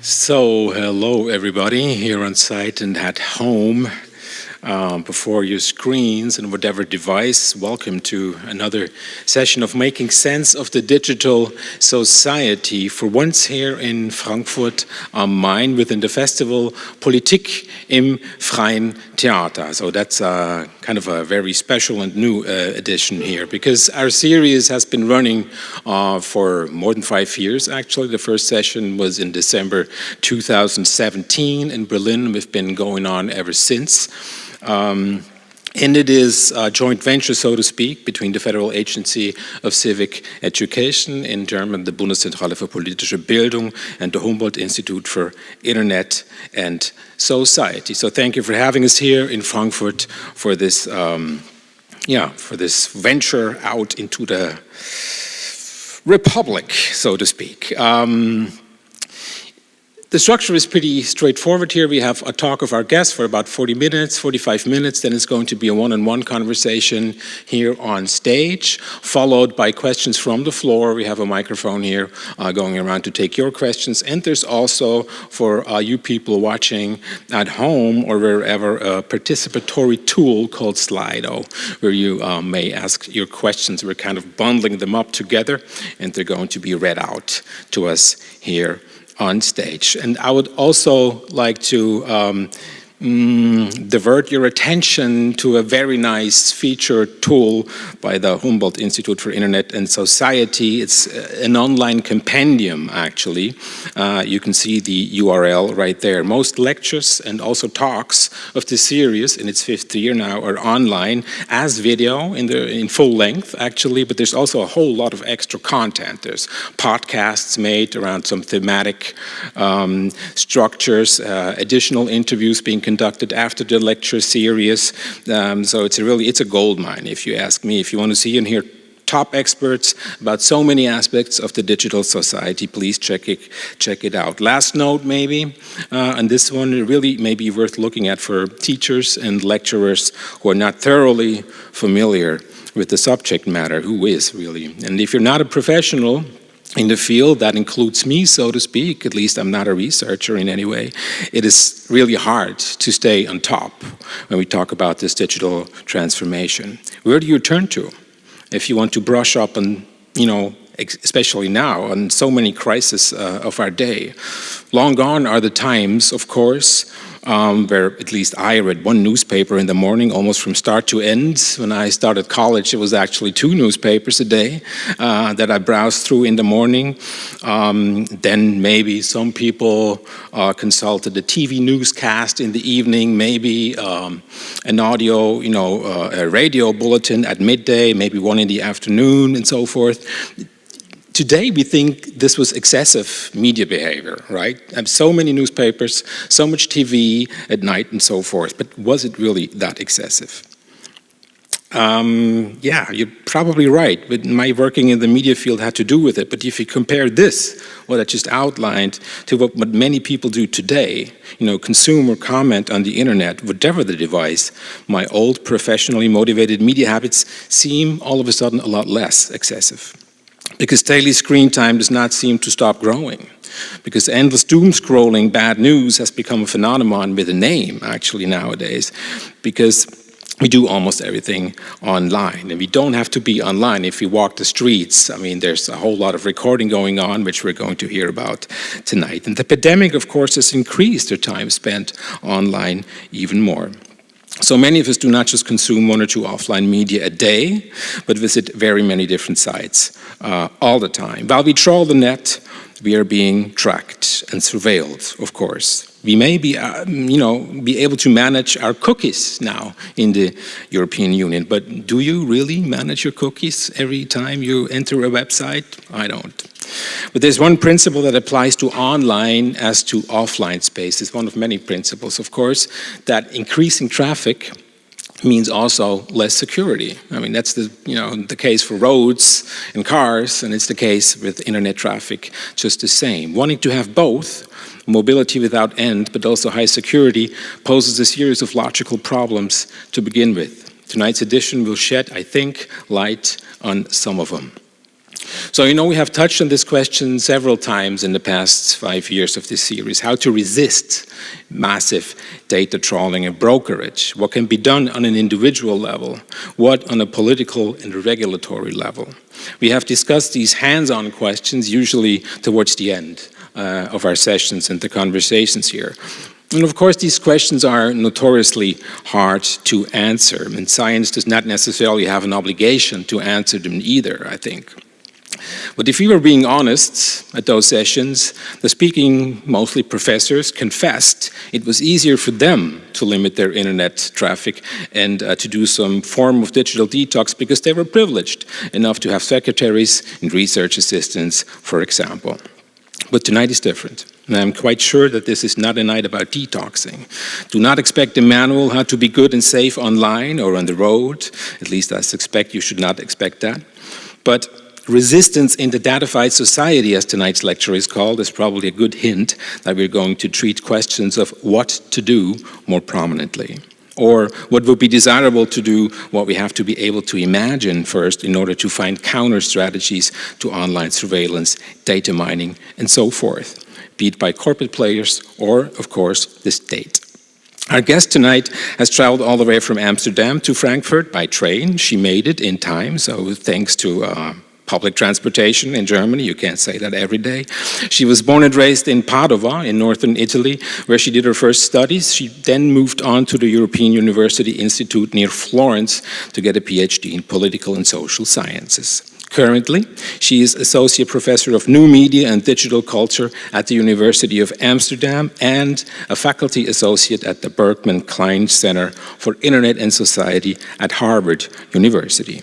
So, hello everybody here on site and at home um, before your screens and whatever device. Welcome to another session of making sense of the digital society. For once here in Frankfurt am Main within the festival Politik im Freien Theater. So that's uh, kind of a very special and new uh, edition here because our series has been running uh, for more than five years actually. The first session was in December 2017 in Berlin. We've been going on ever since. Um, and it is a joint venture, so to speak, between the Federal Agency of Civic Education, in German, the Bundeszentrale für politische Bildung, and the Humboldt Institute for Internet and Society. So thank you for having us here in Frankfurt for this, um, yeah, for this venture out into the republic, so to speak. Um, the structure is pretty straightforward here. We have a talk of our guests for about 40 minutes, 45 minutes, then it's going to be a one-on-one -on -one conversation here on stage, followed by questions from the floor. We have a microphone here uh, going around to take your questions. And there's also, for uh, you people watching at home or wherever, a participatory tool called Slido, where you uh, may ask your questions. We're kind of bundling them up together, and they're going to be read out to us here on stage. And I would also like to um, mm, divert your attention to a very nice feature tool by the Humboldt Institute for Internet and Society. It's uh, an online compendium, actually. Uh, you can see the URL right there. Most lectures and also talks of the series in its fifth year now are online as video in, the, in full length, actually, but there's also a whole lot of extra content. There's podcasts made around some thematic um, structures, uh, additional interviews being conducted conducted after the lecture series. Um, so it's a really, it's a gold mine if you ask me. If you want to see and hear top experts about so many aspects of the digital society, please check it, check it out. Last note maybe, uh, and this one really may be worth looking at for teachers and lecturers who are not thoroughly familiar with the subject matter, who is really. And if you're not a professional, in the field, that includes me, so to speak, at least I'm not a researcher in any way, it is really hard to stay on top when we talk about this digital transformation. Where do you turn to if you want to brush up on, you know, especially now, on so many crises uh, of our day? Long gone are the times, of course, um, where at least I read one newspaper in the morning almost from start to end. When I started college, it was actually two newspapers a day uh, that I browsed through in the morning. Um, then maybe some people uh, consulted a TV newscast in the evening, maybe um, an audio, you know, uh, a radio bulletin at midday, maybe one in the afternoon and so forth Today we think this was excessive media behavior, right? And so many newspapers, so much TV at night and so forth, but was it really that excessive? Um, yeah, you're probably right, but my working in the media field had to do with it. But if you compare this, what I just outlined, to what, what many people do today, you know, consume or comment on the internet, whatever the device, my old professionally motivated media habits seem all of a sudden a lot less excessive because daily screen time does not seem to stop growing. Because endless doom scrolling, bad news has become a phenomenon with a name actually nowadays. Because we do almost everything online and we don't have to be online if we walk the streets. I mean, there's a whole lot of recording going on, which we're going to hear about tonight. And the pandemic, of course, has increased the time spent online even more. So many of us do not just consume one or two offline media a day, but visit very many different sites uh, all the time. While we trawl the net, we are being tracked and surveilled, of course. We may be, uh, you know, be able to manage our cookies now in the European Union, but do you really manage your cookies every time you enter a website? I don't. But there's one principle that applies to online as to offline space. It's one of many principles, of course, that increasing traffic means also less security. I mean, that's the, you know, the case for roads and cars, and it's the case with internet traffic just the same. Wanting to have both, mobility without end, but also high security, poses a series of logical problems to begin with. Tonight's edition will shed, I think, light on some of them. So, you know, we have touched on this question several times in the past five years of this series, how to resist massive data trawling and brokerage. What can be done on an individual level? What on a political and regulatory level? We have discussed these hands-on questions usually towards the end uh, of our sessions and the conversations here. And of course, these questions are notoriously hard to answer, and science does not necessarily have an obligation to answer them either, I think. But if we were being honest at those sessions, the speaking, mostly professors, confessed it was easier for them to limit their internet traffic and uh, to do some form of digital detox because they were privileged enough to have secretaries and research assistants, for example. But tonight is different. And I'm quite sure that this is not a night about detoxing. Do not expect a manual how to be good and safe online or on the road. At least I suspect you should not expect that. But resistance in the datafied society, as tonight's lecture is called, is probably a good hint that we're going to treat questions of what to do more prominently. Or what would be desirable to do, what we have to be able to imagine first in order to find counter strategies to online surveillance, data mining, and so forth, be it by corporate players or, of course, the state. Our guest tonight has traveled all the way from Amsterdam to Frankfurt by train. She made it in time, so thanks to uh, public transportation in Germany. You can't say that every day. She was born and raised in Padova in northern Italy, where she did her first studies. She then moved on to the European University Institute near Florence to get a PhD in political and social sciences. Currently, she is Associate Professor of New Media and Digital Culture at the University of Amsterdam and a Faculty Associate at the Berkman Klein Center for Internet and Society at Harvard University.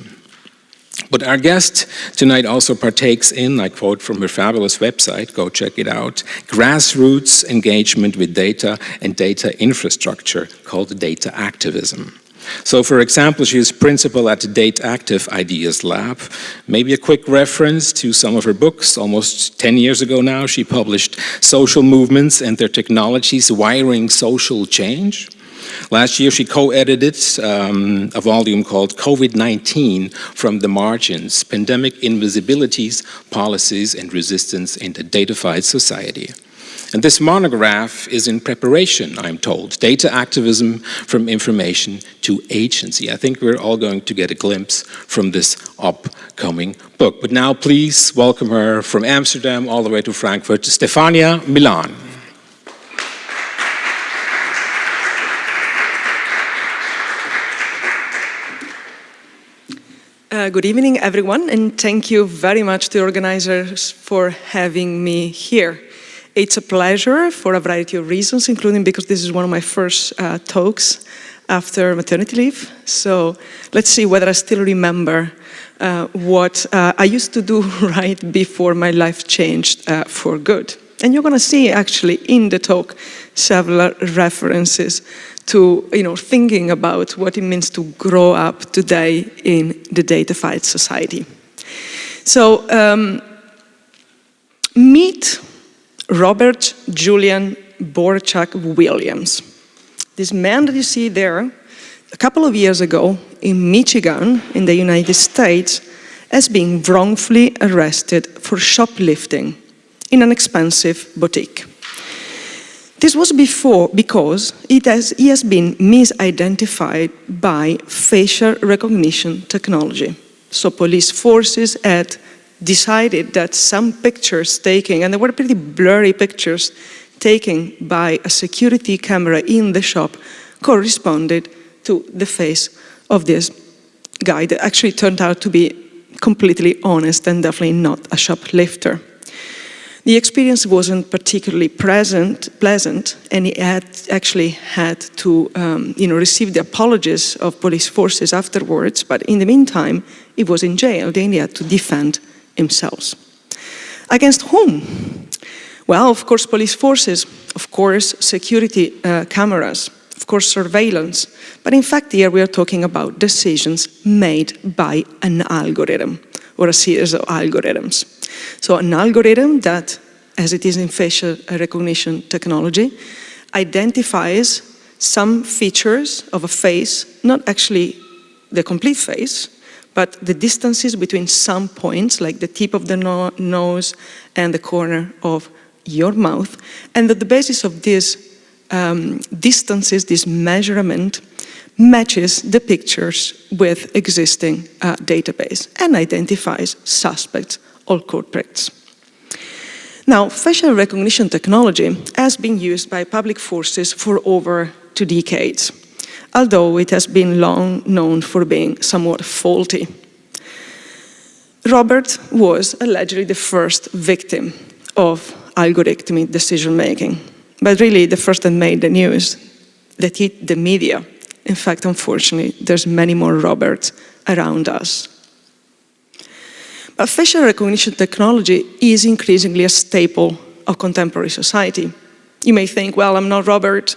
But our guest tonight also partakes in, I quote from her fabulous website, go check it out, grassroots engagement with data and data infrastructure called data activism. So for example, she is principal at the DATACTIVE Ideas Lab. Maybe a quick reference to some of her books. Almost 10 years ago now, she published Social Movements and Their Technologies, Wiring Social Change. Last year, she co-edited um, a volume called COVID-19 from the Margins, Pandemic Invisibilities, Policies and Resistance in the Datafied Society. And this monograph is in preparation, I'm told. Data activism from information to agency. I think we're all going to get a glimpse from this upcoming book. But now please welcome her from Amsterdam all the way to Frankfurt, Stefania Milan. Uh, good evening, everyone, and thank you very much to the organizers for having me here. It's a pleasure for a variety of reasons, including because this is one of my first uh, talks after maternity leave. So let's see whether I still remember uh, what uh, I used to do right before my life changed uh, for good. And you're going to see actually in the talk several references to you know, thinking about what it means to grow up today in the datafied society. So um, meet Robert Julian Borchak Williams. This man that you see there, a couple of years ago in Michigan, in the United States, has been wrongfully arrested for shoplifting in an expensive boutique. This was before because it has, he has been misidentified by facial recognition technology. So police forces had decided that some pictures taken, and they were pretty blurry pictures taken by a security camera in the shop, corresponded to the face of this guy that actually turned out to be completely honest and definitely not a shoplifter. The experience wasn't particularly present, pleasant, and he had actually had to um, you know, receive the apologies of police forces afterwards, but in the meantime, he was in jail, then he had to defend himself. Against whom? Well, of course, police forces, of course, security uh, cameras, of course, surveillance, but in fact, here we are talking about decisions made by an algorithm or a series of algorithms. So an algorithm that, as it is in facial recognition technology, identifies some features of a face, not actually the complete face, but the distances between some points, like the tip of the no nose and the corner of your mouth, and that the basis of these um, distances, this measurement, matches the pictures with existing uh, database and identifies suspects or culprits. Now, facial recognition technology has been used by public forces for over two decades although it has been long known for being somewhat faulty. Robert was allegedly the first victim of algorithmic decision-making, but really the first that made the news, that hit the media. In fact, unfortunately, there's many more Roberts around us. But facial recognition technology is increasingly a staple of contemporary society. You may think, well, I'm not Robert,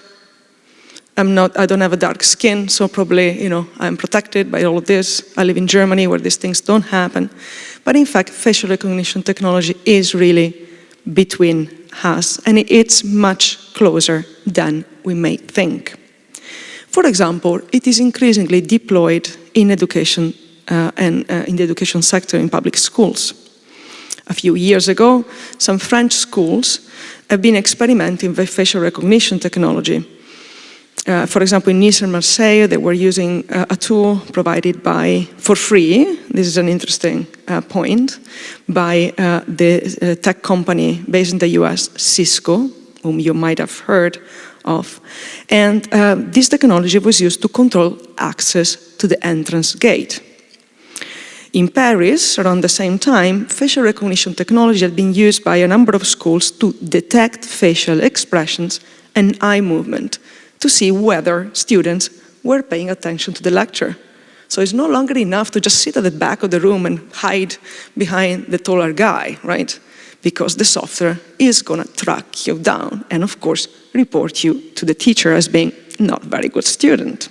I'm not, I don't have a dark skin, so probably, you know, I'm protected by all of this. I live in Germany where these things don't happen. But in fact, facial recognition technology is really between us, and it's much closer than we may think. For example, it is increasingly deployed in education uh, and uh, in the education sector in public schools. A few years ago, some French schools have been experimenting with facial recognition technology uh, for example, in Nice and Marseille, they were using uh, a tool provided by, for free, this is an interesting uh, point, by uh, the uh, tech company based in the US, Cisco, whom you might have heard of. And uh, this technology was used to control access to the entrance gate. In Paris, around the same time, facial recognition technology had been used by a number of schools to detect facial expressions and eye movement to see whether students were paying attention to the lecture. So it's no longer enough to just sit at the back of the room and hide behind the taller guy, right? Because the software is gonna track you down and of course report you to the teacher as being not very good student.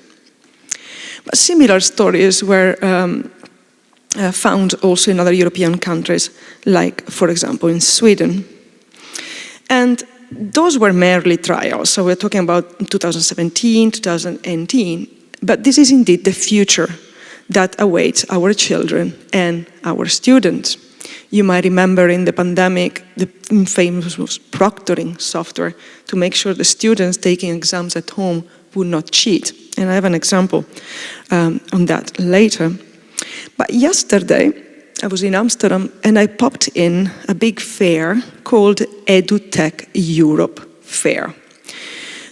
But similar stories were um, uh, found also in other European countries, like for example in Sweden. And those were merely trials, so we're talking about 2017, 2018, but this is indeed the future that awaits our children and our students. You might remember in the pandemic, the famous proctoring software to make sure the students taking exams at home would not cheat. And I have an example um, on that later. But yesterday, I was in Amsterdam and I popped in a big fair called EduTech Europe Fair.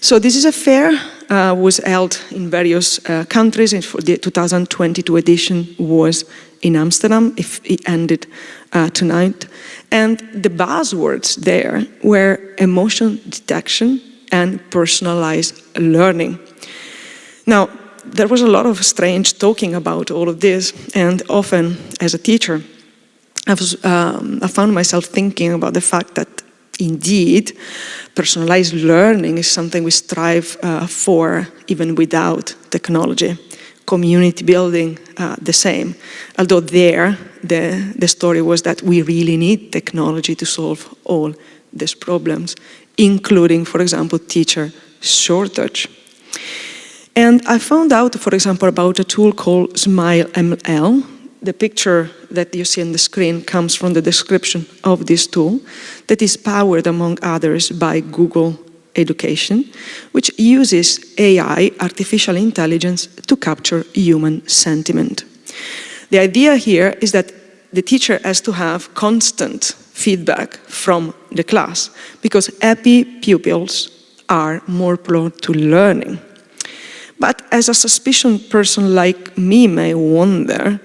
So this is a fair, uh, was held in various uh, countries and for the 2022 edition was in Amsterdam, if it ended uh, tonight. And the buzzwords there were emotion detection and personalized learning. Now, there was a lot of strange talking about all of this, and often as a teacher, I, was, um, I found myself thinking about the fact that indeed, personalized learning is something we strive uh, for even without technology. Community building, uh, the same. Although there, the, the story was that we really need technology to solve all these problems, including, for example, teacher shortage. And I found out, for example, about a tool called Smile ML. The picture that you see on the screen comes from the description of this tool that is powered, among others, by Google Education, which uses AI, artificial intelligence, to capture human sentiment. The idea here is that the teacher has to have constant feedback from the class because happy pupils are more prone to learning. But as a suspicion person like me may wonder,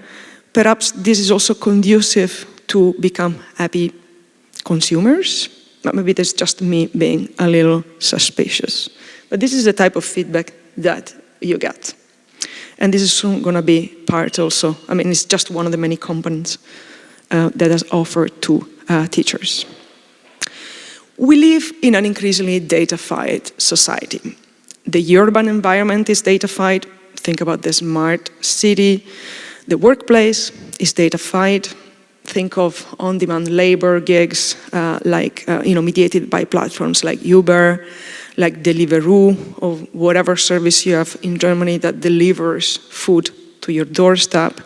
perhaps this is also conducive to become happy consumers. But maybe that's just me being a little suspicious. But this is the type of feedback that you get. And this is soon going to be part also, I mean, it's just one of the many components uh, that is offered to uh, teachers. We live in an increasingly datafied society. The urban environment is datafied. Think about the smart city. The workplace is datafied. Think of on-demand labor gigs, uh, like uh, you know, mediated by platforms like Uber, like Deliveroo, or whatever service you have in Germany that delivers food to your doorstep.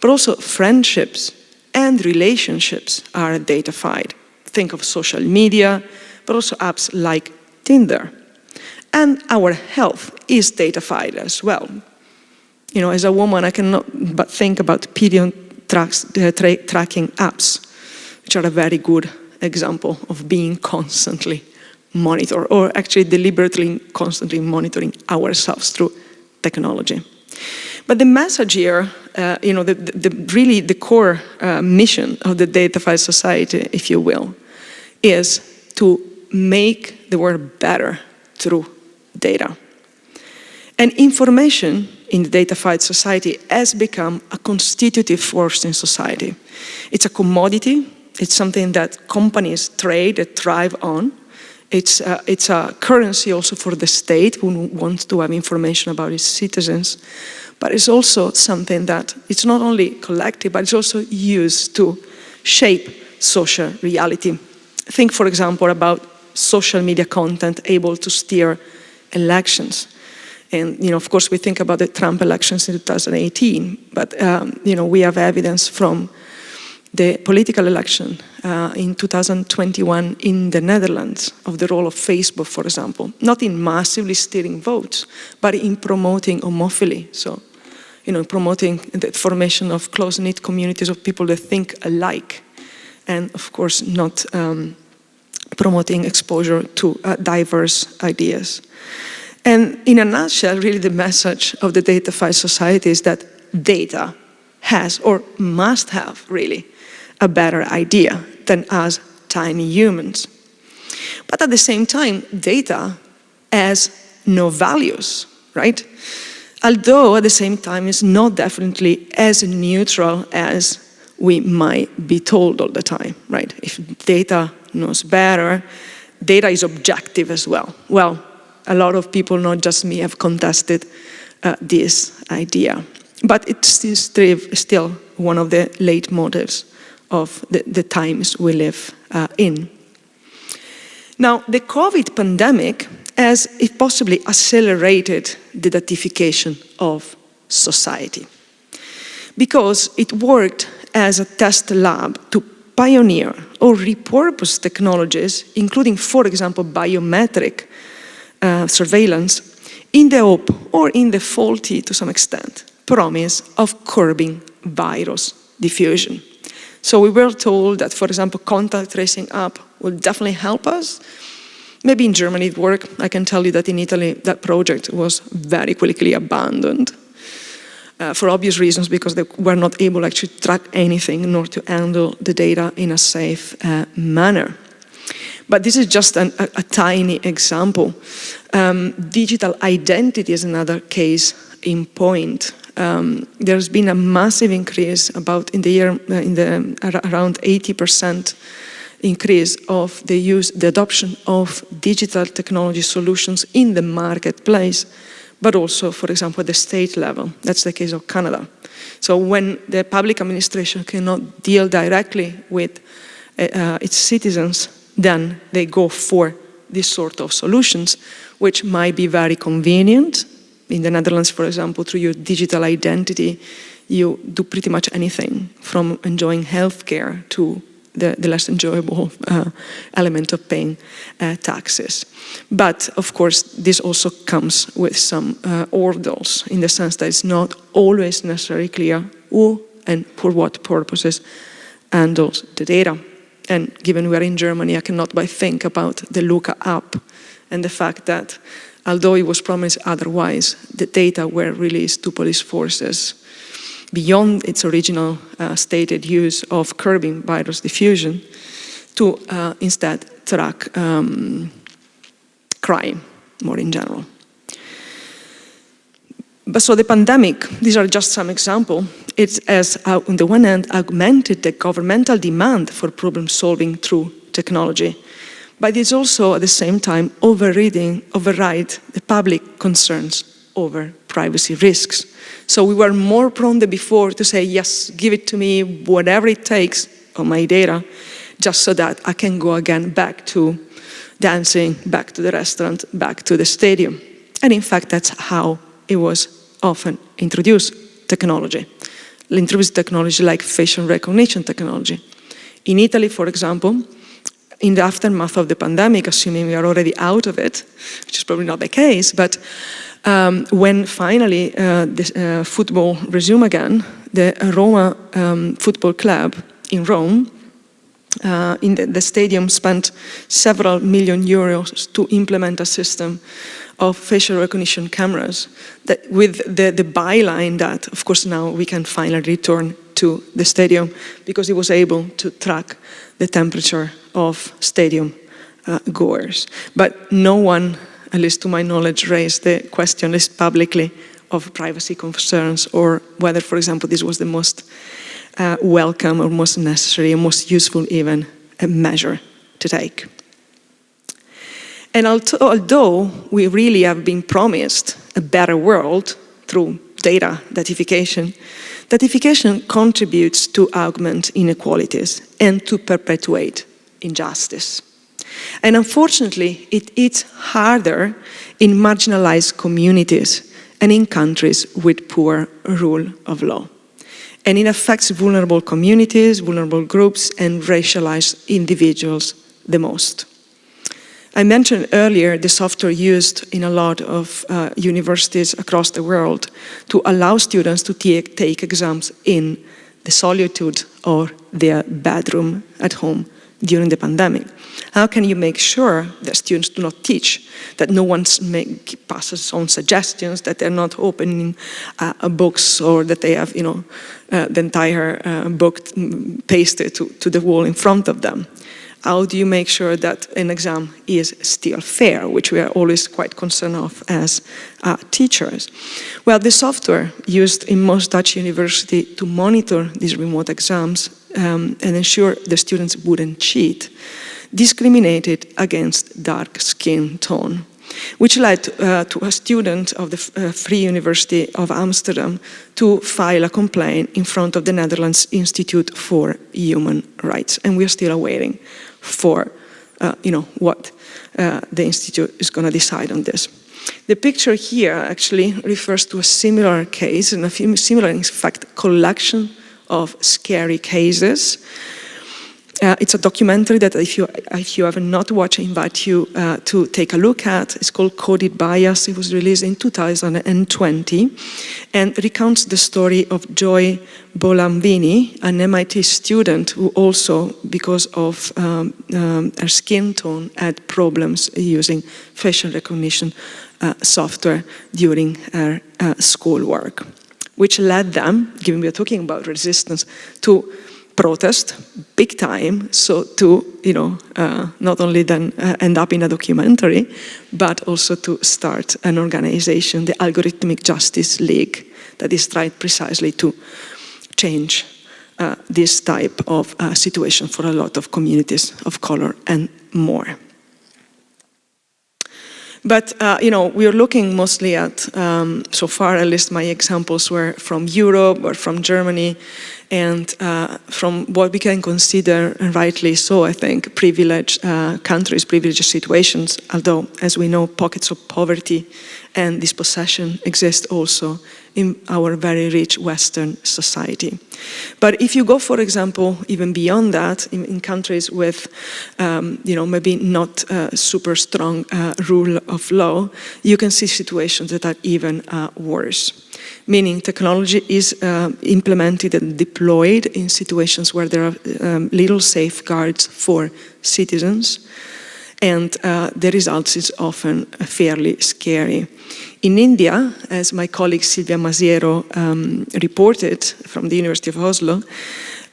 But also friendships and relationships are datafied. Think of social media, but also apps like Tinder. And our health is datafied as well. You know, as a woman, I cannot but think about period tracks, uh, tra tracking apps, which are a very good example of being constantly monitored, or actually deliberately constantly monitoring ourselves through technology. But the message here, uh, you know, the, the, really the core uh, mission of the datafied society, if you will, is to make the world better through data. And information in the datafied society has become a constitutive force in society. It's a commodity, it's something that companies trade, that thrive on. It's a, it's a currency also for the state who wants to have information about its citizens. But it's also something that it's not only collected, but it's also used to shape social reality. Think, for example, about social media content able to steer elections. And, you know, of course, we think about the Trump elections in 2018, but, um, you know, we have evidence from the political election uh, in 2021 in the Netherlands of the role of Facebook, for example, not in massively steering votes, but in promoting homophily. So, you know, promoting the formation of close-knit communities of people that think alike, and of course not um, promoting exposure to uh, diverse ideas. And in a nutshell, really the message of the datafied society is that data has or must have really a better idea than us tiny humans. But at the same time, data has no values, right? Although at the same time it's not definitely as neutral as we might be told all the time, right? If data knows better, data is objective as well. Well, a lot of people, not just me, have contested uh, this idea. But it's still one of the late motives of the, the times we live uh, in. Now, the COVID pandemic has it possibly accelerated the datification of society because it worked as a test lab to pioneer or repurpose technologies, including, for example, biometric uh, surveillance, in the hope, or in the faulty to some extent, promise of curbing virus diffusion. So we were told that, for example, contact tracing app will definitely help us. Maybe in Germany it worked. I can tell you that in Italy that project was very quickly abandoned. Uh, for obvious reasons, because they were not able to actually track anything nor to handle the data in a safe uh, manner. But this is just an, a, a, tiny example. Um, digital identity is another case in point um, there's been a massive increase about in the year, uh, in the around 80% increase of the use, the adoption of digital technology solutions in the marketplace, but also, for example, at the state level. That's the case of Canada. So when the public administration cannot deal directly with uh, uh its citizens, then they go for this sort of solutions, which might be very convenient, in the Netherlands, for example, through your digital identity, you do pretty much anything from enjoying healthcare to the, the less enjoyable uh, element of paying uh, taxes. But of course, this also comes with some uh, hurdles in the sense that it's not always necessarily clear who and for what purposes handles the data. And given we're in Germany, I cannot but think about the Luca app and the fact that although it was promised otherwise, the data were released to police forces beyond its original uh, stated use of curbing virus diffusion to uh, instead track um, crime more in general. But so the pandemic, these are just some examples, it has, uh, on the one hand, augmented the governmental demand for problem solving through technology but it's also at the same time overriding, override the public concerns over privacy risks. So we were more prone than before to say, yes, give it to me, whatever it takes on my data, just so that I can go again back to dancing, back to the restaurant, back to the stadium. And in fact, that's how it was often introduced, technology. Introduced technology like facial recognition technology. In Italy, for example, in the aftermath of the pandemic, assuming we are already out of it, which is probably not the case, but um, when finally uh, the, uh, football resumed again, the Roma um, Football Club in Rome, uh, in the, the, stadium spent several million euros to implement a system of facial recognition cameras that with the, the byline that, of course, now we can finally return to the stadium because it was able to track the temperature of stadium uh, goers. But no one, at least to my knowledge, raised the question, least publicly, of privacy concerns or whether, for example, this was the most uh, welcome or most necessary and most useful even measure to take. And although we really have been promised a better world through data datification, datification contributes to augment inequalities and to perpetuate injustice. And unfortunately, it is harder in marginalized communities and in countries with poor rule of law. And it affects vulnerable communities, vulnerable groups, and racialized individuals the most. I mentioned earlier the software used in a lot of uh, universities across the world to allow students to take exams in the solitude or their bedroom at home during the pandemic. How can you make sure that students do not teach, that no one passes on suggestions, that they're not opening uh, books or that they have, you know, uh, the entire uh, book pasted to, to the wall in front of them? How do you make sure that an exam is still fair, which we are always quite concerned of as uh, teachers? Well, the software used in most Dutch universities to monitor these remote exams um, and ensure the students wouldn't cheat discriminated against dark skin tone which led uh, to a student of the uh, Free University of Amsterdam to file a complaint in front of the Netherlands Institute for Human Rights. And we are still awaiting for uh, you know, what uh, the Institute is going to decide on this. The picture here actually refers to a similar case, and a similar, in fact, collection of scary cases uh, it's a documentary that if you, if you have not watched, I invite you uh, to take a look at. It's called Coded Bias. It was released in 2020 and recounts the story of Joy Buolamwini, an MIT student who also, because of um, um, her skin tone, had problems using facial recognition uh, software during her uh, schoolwork, which led them, given we're talking about resistance, to protest big time. So to you know uh, not only then uh, end up in a documentary but also to start an organization the algorithmic justice league that is trying precisely to change uh, this type of uh, situation for a lot of communities of color and more but, uh, you know, we're looking mostly at, um, so far at least my examples were from Europe or from Germany and uh, from what we can consider, and rightly so, I think, privileged uh, countries, privileged situations, although, as we know, pockets of poverty and dispossession exist also in our very rich Western society. But if you go, for example, even beyond that, in, in countries with, um, you know, maybe not uh, super strong uh, rule of law, you can see situations that are even uh, worse. Meaning technology is uh, implemented and deployed in situations where there are um, little safeguards for citizens, and uh, the results is often fairly scary. In India, as my colleague Silvia Masiero um, reported from the University of Oslo,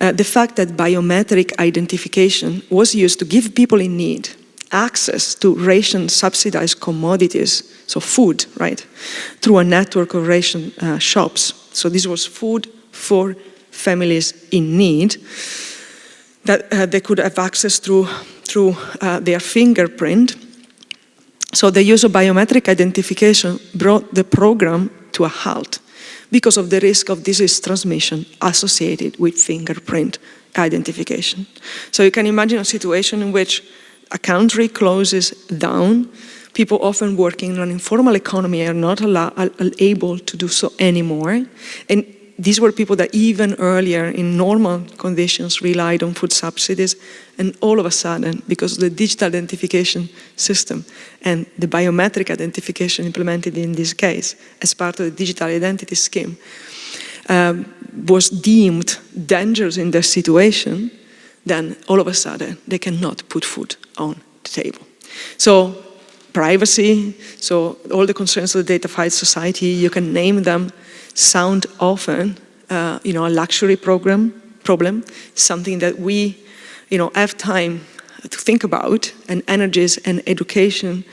uh, the fact that biometric identification was used to give people in need access to ration subsidized commodities, so food, right, through a network of ration uh, shops. So this was food for families in need that uh, they could have access through, through uh, their fingerprint so the use of biometric identification brought the program to a halt because of the risk of disease transmission associated with fingerprint identification. So you can imagine a situation in which a country closes down, people often working in an informal economy are not able to do so anymore, and these were people that even earlier in normal conditions relied on food subsidies and all of a sudden, because of the digital identification system and the biometric identification implemented in this case as part of the digital identity scheme, um, was deemed dangerous in their situation, then all of a sudden they cannot put food on the table. So privacy, so all the concerns of the datafied society, you can name them, sound often, uh, you know, a luxury program, problem, something that we, you know, have time to think about and energies and education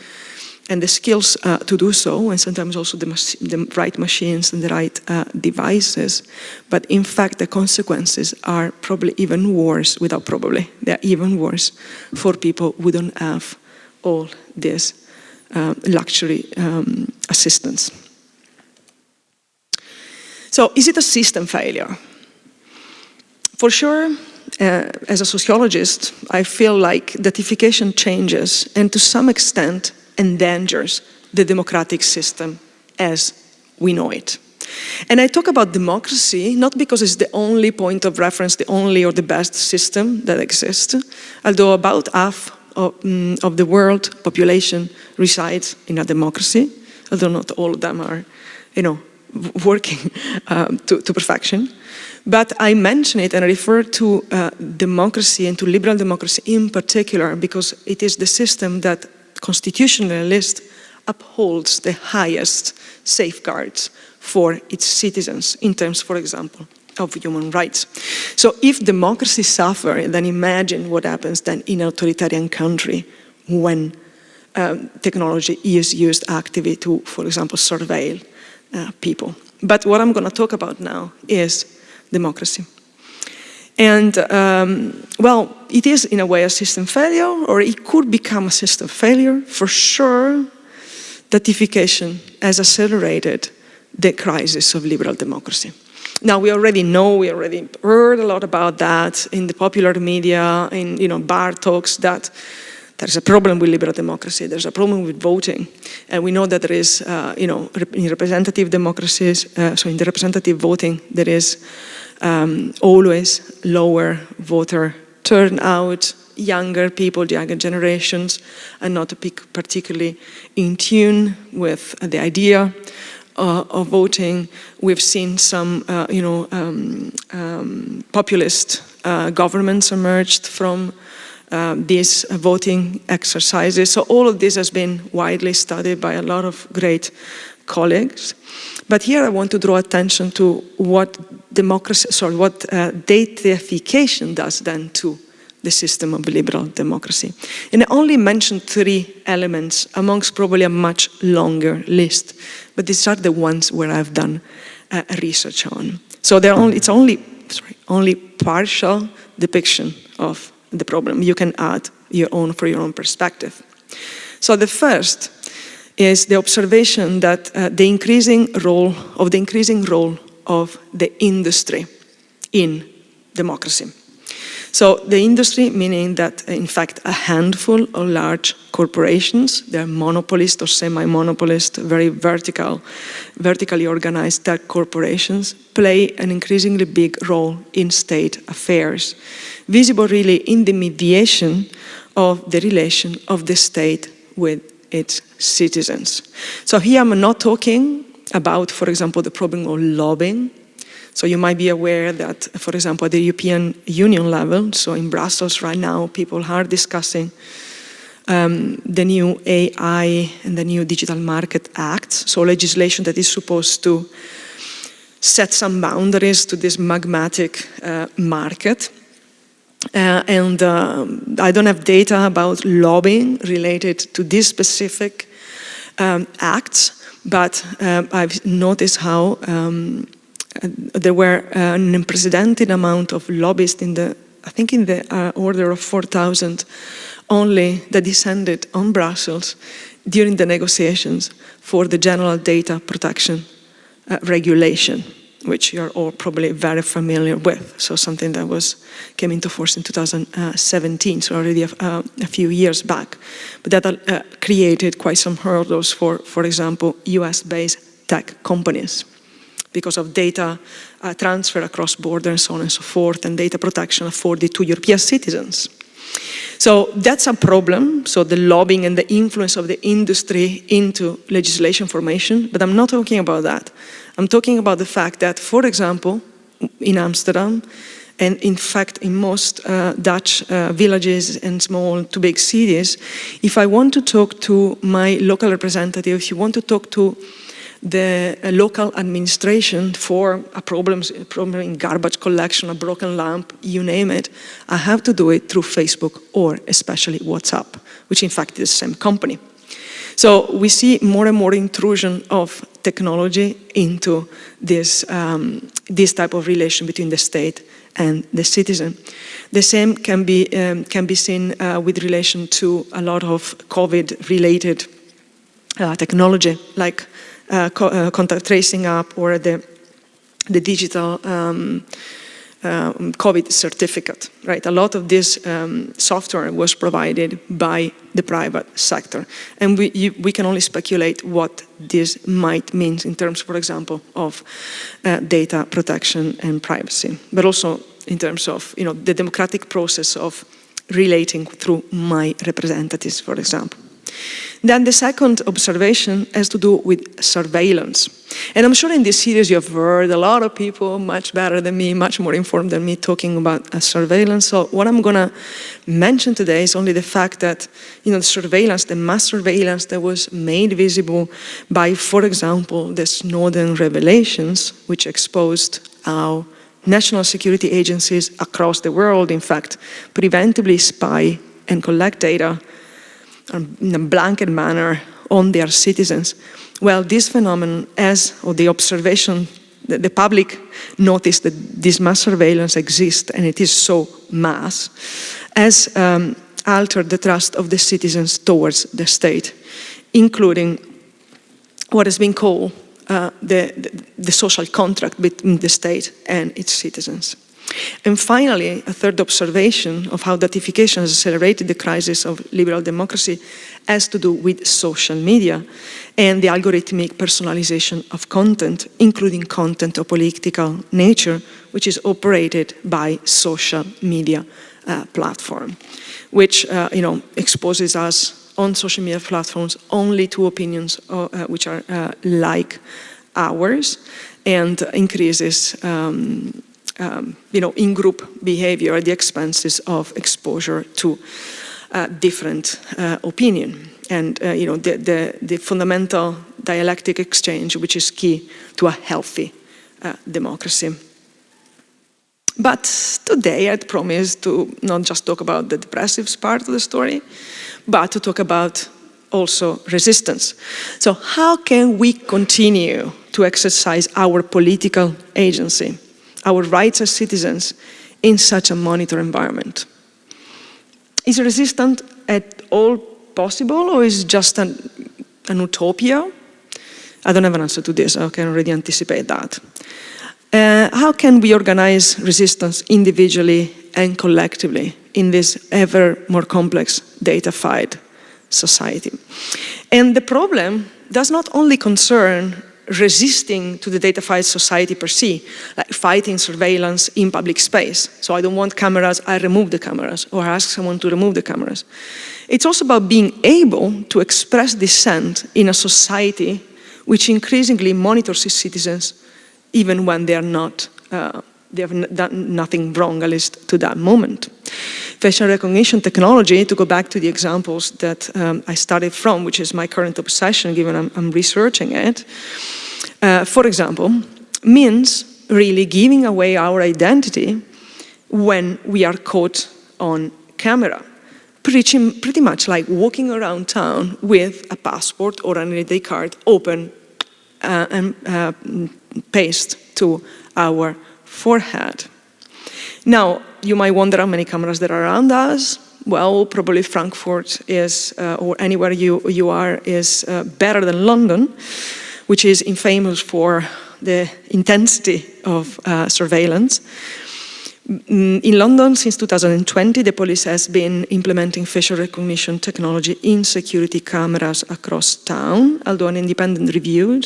and the skills uh, to do so, and sometimes also the, the right machines and the right uh, devices. But in fact, the consequences are probably even worse, without probably, they're even worse for people who don't have all this uh, luxury um, assistance. So is it a system failure? For sure, uh, as a sociologist, I feel like datification changes and to some extent endangers the democratic system as we know it. And I talk about democracy not because it's the only point of reference, the only or the best system that exists, although about half of, um, of the world population resides in a democracy, although not all of them are, you know, working um, to, to, perfection. But I mention it and refer to uh, democracy and to liberal democracy in particular because it is the system that constitutionalist upholds the highest safeguards for its citizens in terms, for example, of human rights. So if democracy suffers, then imagine what happens then in an authoritarian country when um, technology is used actively to, for example, surveil uh, people. But what I'm going to talk about now is democracy. And, um, well, it is in a way a system failure, or it could become a system failure. For sure, datification has accelerated the crisis of liberal democracy. Now, we already know, we already heard a lot about that in the popular media, in you know, bar talks, that there's a problem with liberal democracy, there's a problem with voting. And we know that there is, uh, you know, in representative democracies, uh, so in the representative voting, there is um, always lower voter turnout, younger people, the younger generations are not particularly in tune with the idea uh, of voting. We've seen some, uh, you know, um, um, populist uh, governments emerged from um, these voting exercises. So all of this has been widely studied by a lot of great colleagues. But here I want to draw attention to what democracy, sorry, what uh, datification does then to the system of liberal democracy. And I only mentioned three elements amongst probably a much longer list, but these are the ones where I've done uh, research on. So only, it's only, sorry, only partial depiction of the problem. You can add your own for your own perspective. So the first is the observation that uh, the increasing role of the increasing role of the industry in democracy. So the industry, meaning that uh, in fact a handful of large corporations, they're monopolist or semi-monopolist, very vertical, vertically organized tech corporations, play an increasingly big role in state affairs, visible really in the mediation of the relation of the state with its citizens. So here I'm not talking about, for example, the problem of lobbying, so you might be aware that, for example, at the European Union level, so in Brussels right now, people are discussing um, the new AI and the new Digital Market Act, so legislation that is supposed to set some boundaries to this magmatic uh, market. Uh, and um, I don't have data about lobbying related to this specific um, acts, but uh, I've noticed how um, there were uh, an unprecedented amount of lobbyists in the, I think in the uh, order of 4,000 only that descended on Brussels during the negotiations for the General Data Protection uh, Regulation, which you're all probably very familiar with. So something that was came into force in 2017, so already a, uh, a few years back. But that uh, created quite some hurdles for, for example, US-based tech companies because of data uh, transfer across borders and so on and so forth, and data protection afforded to European citizens. So that's a problem, so the lobbying and the influence of the industry into legislation formation, but I'm not talking about that. I'm talking about the fact that, for example, in Amsterdam, and in fact, in most uh, Dutch uh, villages and small to big cities, if I want to talk to my local representative, if you want to talk to the uh, local administration for a problem, a problem in garbage collection, a broken lamp, you name it, I have to do it through Facebook or especially WhatsApp, which in fact is the same company. So we see more and more intrusion of technology into this, um, this type of relation between the state and the citizen. The same can be, um, can be seen uh, with relation to a lot of COVID-related uh, technology, like co uh, contact tracing app or the, the digital um, um, COVID certificate, right? A lot of this um, software was provided by the private sector. And we, you, we can only speculate what this might mean in terms, for example, of uh, data protection and privacy, but also in terms of, you know, the democratic process of relating through my representatives, for example. Then the second observation has to do with surveillance. And I'm sure in this series you have heard a lot of people much better than me, much more informed than me talking about uh, surveillance. So what I'm going to mention today is only the fact that, you know, the surveillance, the mass surveillance that was made visible by, for example, the Snowden revelations, which exposed how national security agencies across the world, in fact, preventively spy and collect data in a blanket manner on their citizens. Well, this phenomenon, as or the observation, the, the public noticed that this mass surveillance exists and it is so mass, has um, altered the trust of the citizens towards the state, including what has been called uh, the, the, the social contract between the state and its citizens. And finally, a third observation of how datification has accelerated the crisis of liberal democracy has to do with social media and the algorithmic personalization of content, including content of political nature, which is operated by social media uh, platform, which uh, you know, exposes us on social media platforms only to opinions uh, uh which are uh, like ours and increases um, um, you know, in-group behavior at the expenses of exposure to uh, different uh, opinion. And, uh, you know, the, the, the, fundamental dialectic exchange, which is key to a healthy uh, democracy. But today I'd promised to not just talk about the depressive part of the story, but to talk about also resistance. So how can we continue to exercise our political agency? Our rights as citizens in such a monitor environment. Is resistance at all possible or is it just an, an utopia? I don't have an answer to this, I can already anticipate that. Uh, how can we organize resistance individually and collectively in this ever more complex data-fied society? And the problem does not only concern resisting to the data-fied society per se, like fighting surveillance in public space. So I don't want cameras, I remove the cameras, or ask someone to remove the cameras. It's also about being able to express dissent in a society which increasingly monitors its citizens even when they are not, uh, they have done nothing wrong, at least to that moment facial recognition technology, to go back to the examples that um, I started from, which is my current obsession given I'm, I'm researching it, uh, for example, means really giving away our identity when we are caught on camera. Pretty, pretty much like walking around town with a passport or an ID card open uh, and uh, paste to our forehead. Now, you might wonder how many cameras there are around us. Well, probably Frankfurt is, uh, or anywhere you, you are, is uh, better than London, which is infamous for the intensity of uh, surveillance. Mm, in London, since 2020, the police has been implementing facial recognition technology in security cameras across town, although an independent review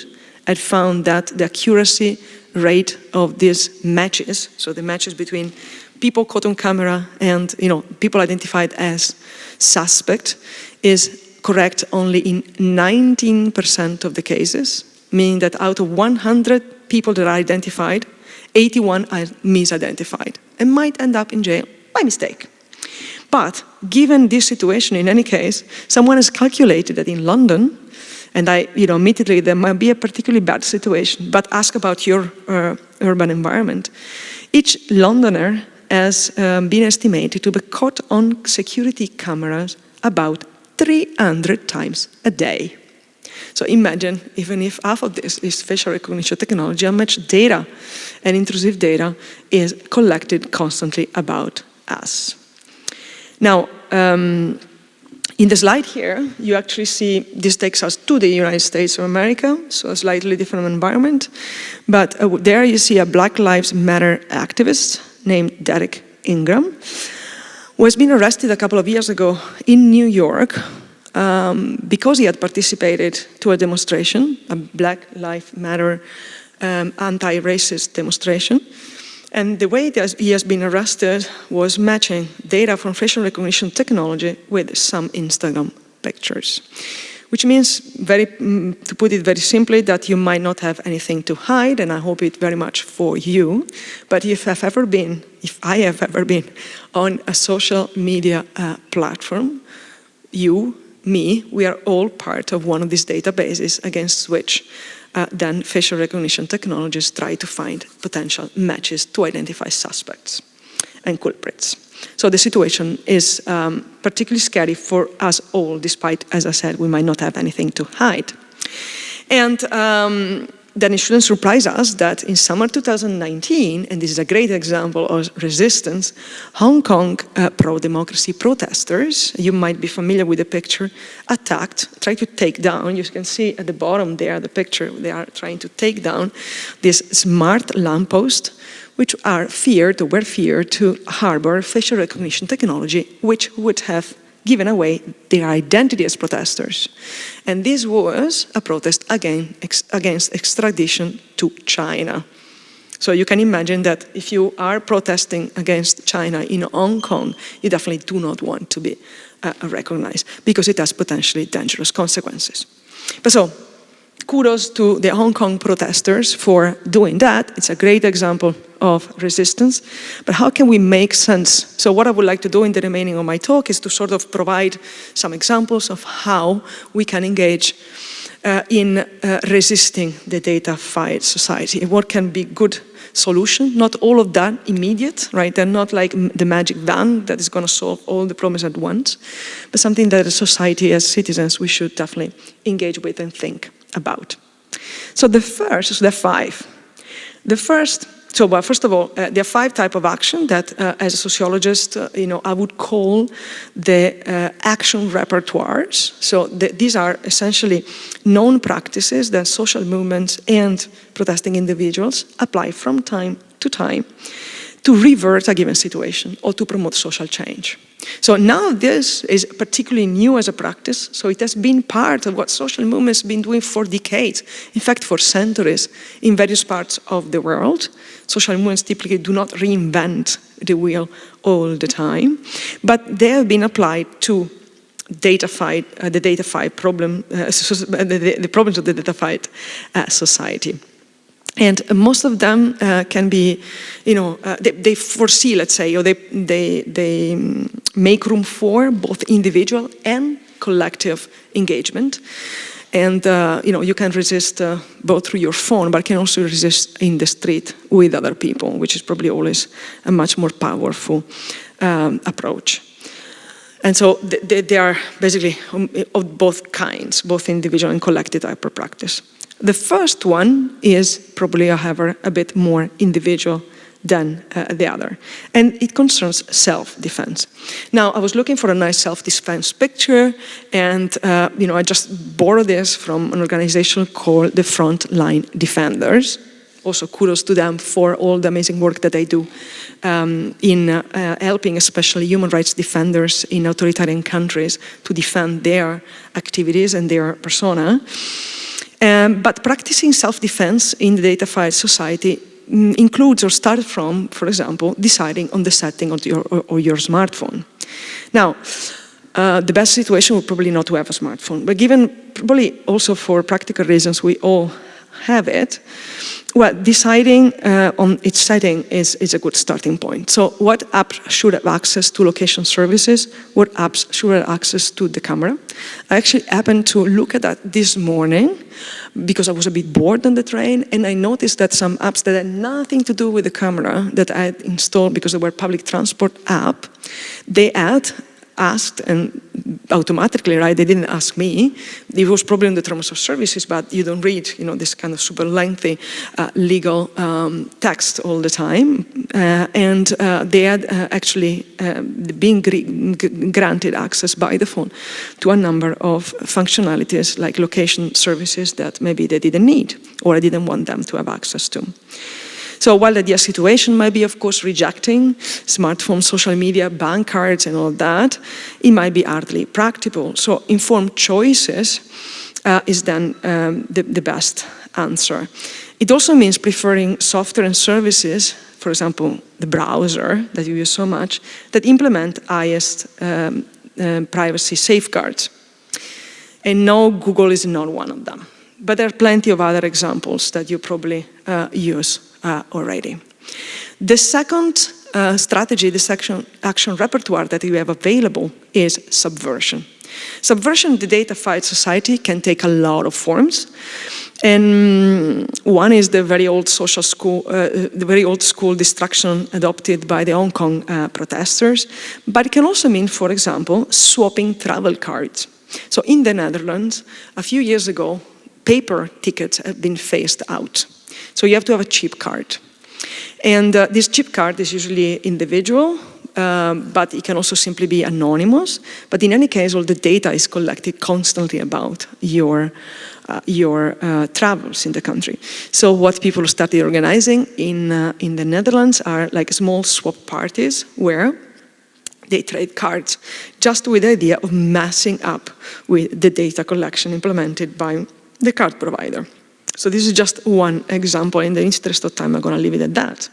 had found that the accuracy rate of these matches, so the matches between people caught on camera and you know people identified as suspect, is correct only in 19% of the cases, meaning that out of 100 people that are identified, 81 are misidentified and might end up in jail by mistake. But given this situation, in any case, someone has calculated that in London, and I, you know, admittedly, there might be a particularly bad situation, but ask about your uh, urban environment. Each Londoner has um, been estimated to be caught on security cameras about 300 times a day. So imagine, even if half of this is facial recognition technology, how much data and intrusive data is collected constantly about us. Now, um, in the slide here, you actually see this takes us to the United States of America, so a slightly different environment. But uh, there you see a Black Lives Matter activist named Derrick Ingram, who has been arrested a couple of years ago in New York um, because he had participated to a demonstration, a Black Lives Matter um, anti-racist demonstration. And the way that he has been arrested was matching data from facial recognition technology with some Instagram pictures. Which means, very, mm, to put it very simply, that you might not have anything to hide, and I hope it very much for you. But if I've ever been, if I have ever been on a social media uh, platform, you, me, we are all part of one of these databases against which uh, then facial recognition technologies try to find potential matches to identify suspects and culprits. So the situation is um, particularly scary for us all, despite, as I said, we might not have anything to hide. And um, then it shouldn't surprise us that in summer 2019, and this is a great example of resistance, Hong Kong uh, pro-democracy protesters, you might be familiar with the picture, attacked, tried to take down, you can see at the bottom there, the picture, they are trying to take down this smart lamppost which are feared or were feared to harbor facial recognition technology, which would have given away their identity as protesters. And this was a protest again, ex against extradition to China. So you can imagine that if you are protesting against China in Hong Kong, you definitely do not want to be uh, recognized because it has potentially dangerous consequences. But so kudos to the Hong Kong protesters for doing that. It's a great example of resistance. But how can we make sense? So what I would like to do in the remaining of my talk is to sort of provide some examples of how we can engage uh, in uh, resisting the data-fied society. What can be good solution, not all of that immediate, right? They're not like the magic van that is going to solve all the problems at once, but something that a society, as citizens, we should definitely engage with and think about. So the first, so there are five. The first, so well, first of all, uh, there are five type of action that, uh, as a sociologist, uh, you know, I would call the uh, action repertoires. So the, these are essentially known practices that social movements and protesting individuals apply from time to time to revert a given situation or to promote social change. So now this is particularly new as a practice, so it has been part of what social movements have been doing for decades, in fact for centuries, in various parts of the world. Social movements typically do not reinvent the wheel all the time, but they have been applied to data-fied, uh, the data-fied problem, uh, the, the, problems of the data-fied uh, society. And most of them uh, can be, you know, uh, they, they, foresee, let's say, or they, they, they make room for both individual and collective engagement. And, uh, you know, you can resist uh, both through your phone, but can also resist in the street with other people, which is probably always a much more powerful um, approach. And so they, they are basically of both kinds, both individual and collective type of practice. The first one is probably, however, a bit more individual than uh, the other. And it concerns self-defense. Now, I was looking for a nice self-defense picture, and uh, you know, I just borrowed this from an organization called the Frontline Defenders. Also, kudos to them for all the amazing work that they do um, in uh, helping especially human rights defenders in authoritarian countries to defend their activities and their persona. Um, but practicing self-defense in the datafied society mm, includes or starts from, for example, deciding on the setting of your, or your smartphone. Now, uh, the best situation would probably not to have a smartphone, but given probably also for practical reasons we all have it, well, deciding uh, on its setting is, is a good starting point. So what apps should have access to location services? What apps should have access to the camera? I actually happened to look at that this morning because I was a bit bored on the train and I noticed that some apps that had nothing to do with the camera that I had installed because they were public transport app, they had asked and automatically, right? They didn't ask me. It was probably in the terms of services, but you don't read, you know, this kind of super lengthy uh, legal um, text all the time. Uh, and uh, they had uh, actually um, been granted access by the phone to a number of functionalities like location services that maybe they didn't need or I didn't want them to have access to. So while the situation might be, of course, rejecting smartphones, social media, bank cards and all that, it might be hardly practical. So informed choices uh, is then um, the, the best answer. It also means preferring software and services, for example, the browser that you use so much, that implement highest um, um, privacy safeguards. And no, Google is not one of them. But there are plenty of other examples that you probably uh, use uh, already. The second uh, strategy, the action, action repertoire that you have available is subversion. Subversion the datafied society can take a lot of forms. And one is the very old social school, uh, the very old school destruction adopted by the Hong Kong uh, protesters. But it can also mean, for example, swapping travel cards. So in the Netherlands, a few years ago, paper tickets have been phased out. So you have to have a chip card. And uh, this chip card is usually individual, um, but it can also simply be anonymous. But in any case, all the data is collected constantly about your, uh, your uh, travels in the country. So what people started organizing in, uh, in the Netherlands are like small swap parties where they trade cards just with the idea of messing up with the data collection implemented by the card provider. So this is just one example. In the interest of time, I'm going to leave it at that.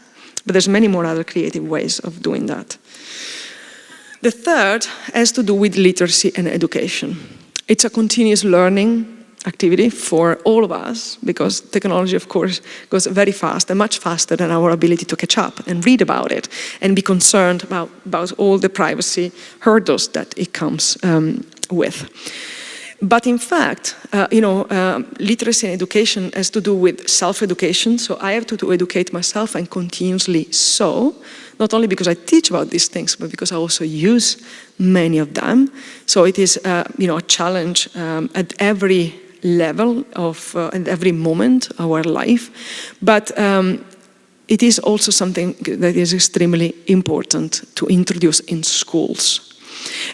But there's many more other creative ways of doing that. The third has to do with literacy and education. It's a continuous learning activity for all of us because technology, of course, goes very fast and much faster than our ability to catch up and read about it and be concerned about, about all the privacy hurdles that it comes um, with. But in fact, uh, you know, uh, literacy and education has to do with self-education. So I have to, to educate myself and continuously so, not only because I teach about these things, but because I also use many of them. So it is, uh, you know, a challenge um, at every level of, uh, at every moment of our life. But um, it is also something that is extremely important to introduce in schools.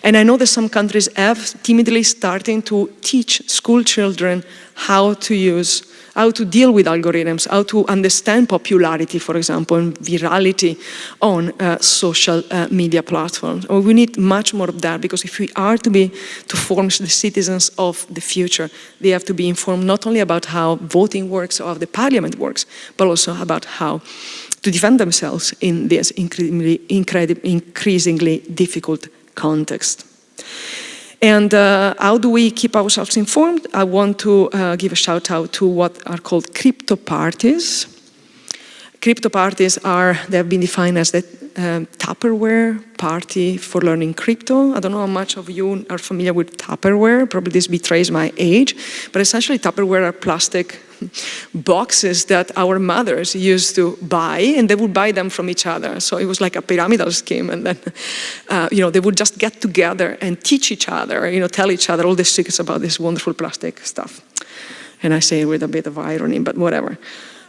And I know that some countries have timidly starting to teach school children how to use, how to deal with algorithms, how to understand popularity, for example, and virality on uh, social uh, media platforms. Well, we need much more of that because if we are to be, to form the citizens of the future, they have to be informed not only about how voting works or how the parliament works, but also about how to defend themselves in this increasingly difficult context. And uh, how do we keep ourselves informed? I want to uh, give a shout out to what are called crypto parties. Crypto parties are, they have been defined as the um, Tupperware party for learning crypto. I don't know how much of you are familiar with Tupperware, probably this betrays my age, but essentially Tupperware are plastic boxes that our mothers used to buy and they would buy them from each other. So it was like a pyramidal scheme and then, uh, you know, they would just get together and teach each other, you know, tell each other all the secrets about this wonderful plastic stuff. And I say it with a bit of irony, but whatever.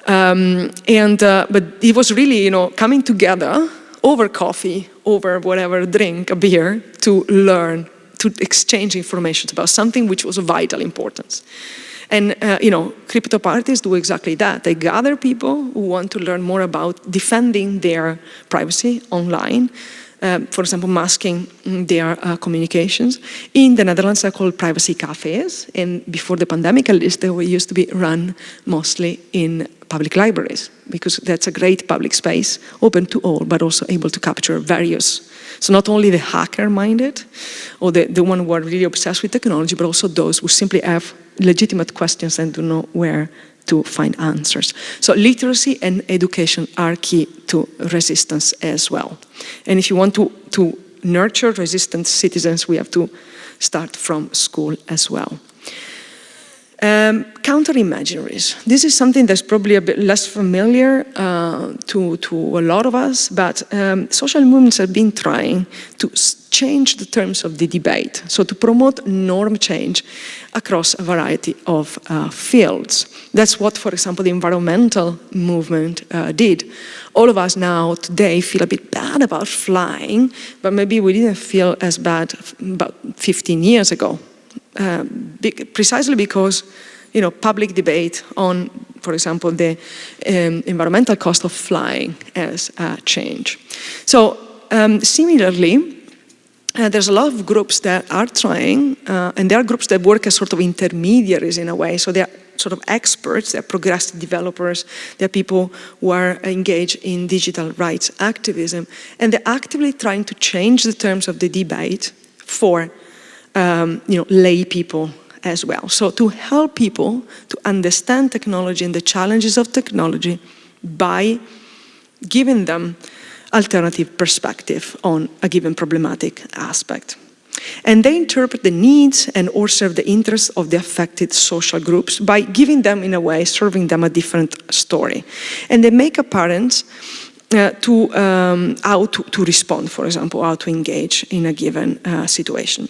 Um, and, uh, but it was really, you know, coming together over coffee, over whatever drink, a beer, to learn, to exchange information about something which was of vital importance. And, uh, you know, crypto parties do exactly that. They gather people who want to learn more about defending their privacy online, um, for example, masking their uh, communications. In the Netherlands, they're called privacy cafes, and before the pandemic, at least, they were used to be run mostly in public libraries, because that's a great public space, open to all, but also able to capture various. So not only the hacker-minded, or the, the one who are really obsessed with technology, but also those who simply have legitimate questions and don't know where to find answers. So literacy and education are key to resistance as well. And if you want to, to nurture resistant citizens, we have to start from school as well. Um, Counter-imaginaries. This is something that's probably a bit less familiar uh, to, to a lot of us, but um, social movements have been trying to change the terms of the debate, so to promote norm change across a variety of uh, fields. That's what, for example, the environmental movement uh, did. All of us now today feel a bit bad about flying, but maybe we didn't feel as bad about 15 years ago uh, precisely because you know, public debate on, for example, the um, environmental cost of flying has uh, changed. So um, similarly, uh, there's a lot of groups that are trying, uh, and there are groups that work as sort of intermediaries in a way. So they're sort of experts, they're progressive developers, they're people who are engaged in digital rights activism, and they're actively trying to change the terms of the debate for um, you know, lay people as well. So to help people to understand technology and the challenges of technology by giving them alternative perspective on a given problematic aspect. And they interpret the needs and or serve the interests of the affected social groups by giving them, in a way, serving them a different story. And they make apparent uh, to um, how to, to, respond, for example, how to engage in a given uh, situation.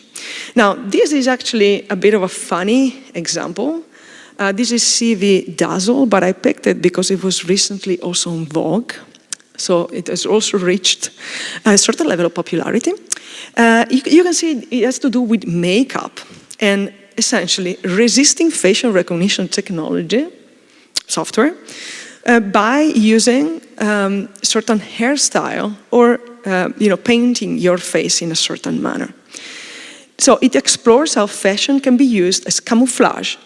Now, this is actually a bit of a funny example. Uh, this is CV Dazzle, but I picked it because it was recently also in Vogue. So it has also reached a certain level of popularity. Uh, you, you can see it has to do with makeup and essentially resisting facial recognition technology, software, uh, by using um, certain hairstyle or uh, you know, painting your face in a certain manner. So it explores how fashion can be used as camouflage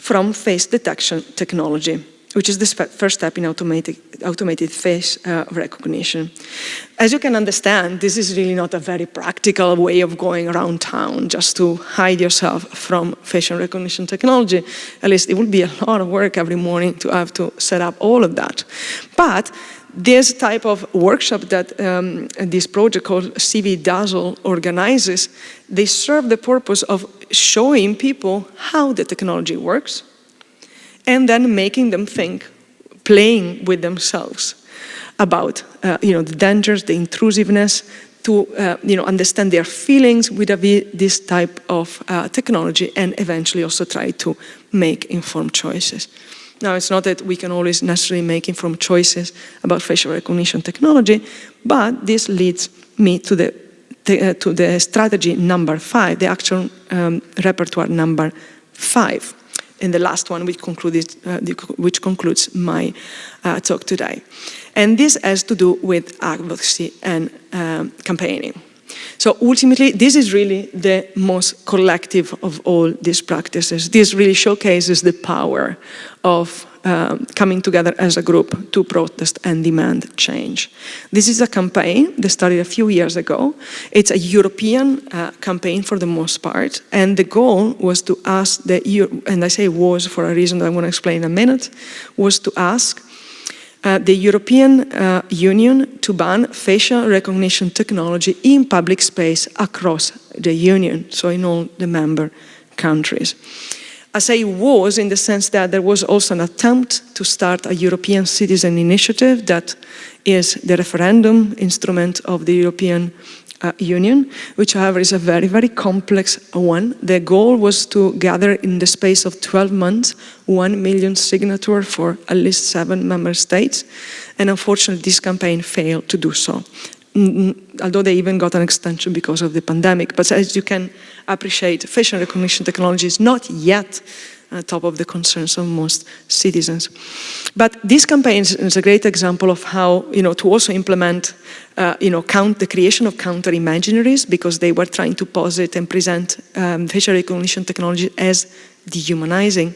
from face detection technology which is the first step in automated, automated face uh, recognition. As you can understand, this is really not a very practical way of going around town just to hide yourself from facial recognition technology. At least it would be a lot of work every morning to have to set up all of that. But this type of workshop that um, this project called CV Dazzle organizes, they serve the purpose of showing people how the technology works, and then making them think, playing with themselves about uh, you know, the dangers, the intrusiveness, to uh, you know, understand their feelings with this type of uh, technology and eventually also try to make informed choices. Now, it's not that we can always necessarily make informed choices about facial recognition technology, but this leads me to the, uh, to the strategy number five, the action um, repertoire number five and the last one which, concluded, uh, which concludes my uh, talk today. And this has to do with advocacy and um, campaigning. So ultimately, this is really the most collective of all these practices. This really showcases the power of um, coming together as a group to protest and demand change. This is a campaign that started a few years ago. It's a European uh, campaign for the most part, and the goal was to ask the, EU, and I say was for a reason that I'm going to explain in a minute, was to ask uh, the European uh, Union to ban facial recognition technology in public space across the Union, so in all the member countries. I say it was in the sense that there was also an attempt to start a European citizen initiative that is the referendum instrument of the European uh, Union, which however is a very, very complex one. The goal was to gather in the space of 12 months 1 million signature for at least seven member states. And unfortunately, this campaign failed to do so although they even got an extension because of the pandemic. But as you can appreciate, facial recognition technology is not yet uh, top of the concerns of most citizens. But this campaign is a great example of how, you know, to also implement, uh, you know, count the creation of counter imaginaries because they were trying to posit and present um, facial recognition technology as dehumanizing.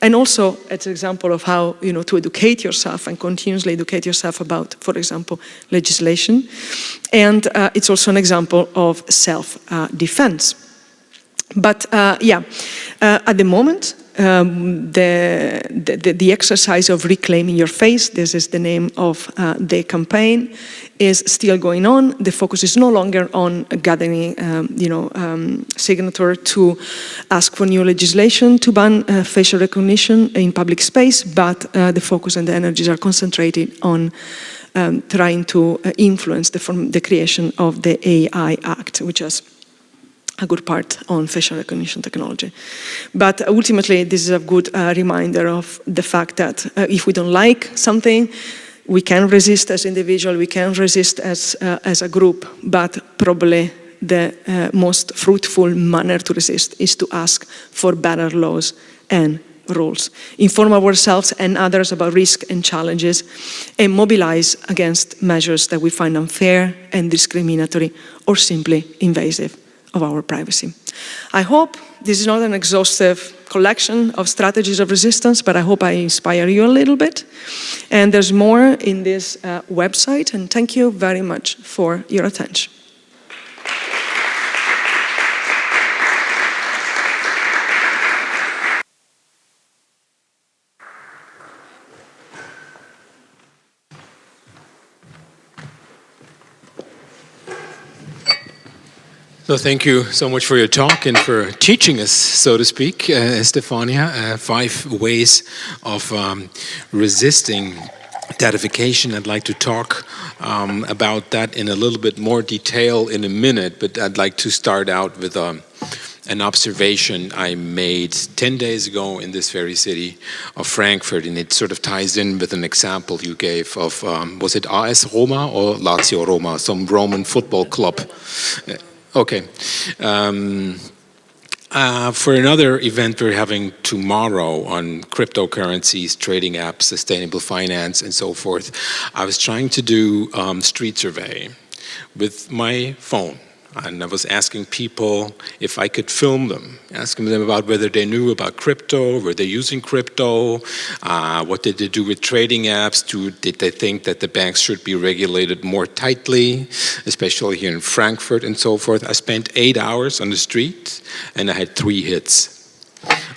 And also, it's an example of how, you know, to educate yourself and continuously educate yourself about, for example, legislation. And uh, it's also an example of self-defense. Uh, but uh, yeah, uh, at the moment, um, the, the, the, exercise of reclaiming your face, this is the name of uh, the campaign, is still going on. The focus is no longer on gathering, um, you know, um, signature to ask for new legislation to ban uh, facial recognition in public space, but uh, the focus and the energies are concentrated on um, trying to uh, influence the, the creation of the AI Act, which is a good part on facial recognition technology. But ultimately, this is a good uh, reminder of the fact that uh, if we don't like something, we can resist as individual, we can resist as, uh, as a group, but probably the uh, most fruitful manner to resist is to ask for better laws and rules, inform ourselves and others about risk and challenges, and mobilize against measures that we find unfair and discriminatory or simply invasive of our privacy. I hope this is not an exhaustive collection of strategies of resistance, but I hope I inspire you a little bit. And there's more in this uh, website, and thank you very much for your attention. So thank you so much for your talk and for teaching us, so to speak, uh, Stefania, uh, five ways of um, resisting datification. I'd like to talk um, about that in a little bit more detail in a minute, but I'd like to start out with um, an observation I made 10 days ago in this very city of Frankfurt, and it sort of ties in with an example you gave of, um, was it AS Roma or Lazio Roma, some Roman football club? Okay. Um, uh, for another event we're having tomorrow on cryptocurrencies, trading apps, sustainable finance, and so forth, I was trying to do um, street survey with my phone and I was asking people if I could film them, asking them about whether they knew about crypto, were they using crypto, uh, what did they do with trading apps, do, did they think that the banks should be regulated more tightly, especially here in Frankfurt and so forth. I spent eight hours on the street and I had three hits.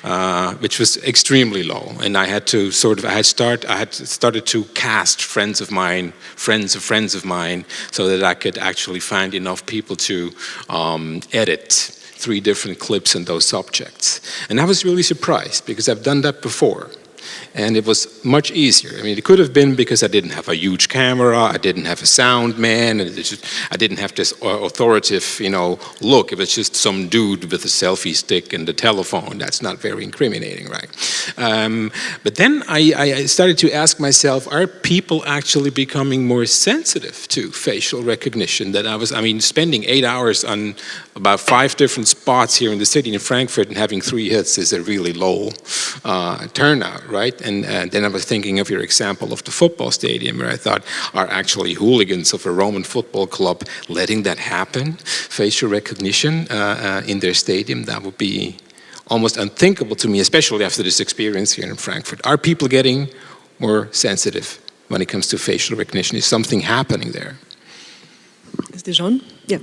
Uh, which was extremely low. And I had to sort of, I had start, I had started to cast friends of mine, friends of friends of mine, so that I could actually find enough people to um, edit three different clips in those subjects. And I was really surprised because I've done that before and it was much easier. I mean, it could have been because I didn't have a huge camera, I didn't have a sound man, and just, I didn't have this authoritative, you know, look. It was just some dude with a selfie stick and a telephone. That's not very incriminating, right? Um, but then I, I started to ask myself, are people actually becoming more sensitive to facial recognition? That I was, I mean, spending eight hours on about five different spots here in the city in Frankfurt and having three hits is a really low uh, turnout, right? And uh, then I was thinking of your example of the football stadium where I thought, are actually hooligans of a Roman football club letting that happen? Facial recognition uh, uh, in their stadium, that would be almost unthinkable to me, especially after this experience here in Frankfurt. Are people getting more sensitive when it comes to facial recognition? Is something happening there? Is this on? Yeah.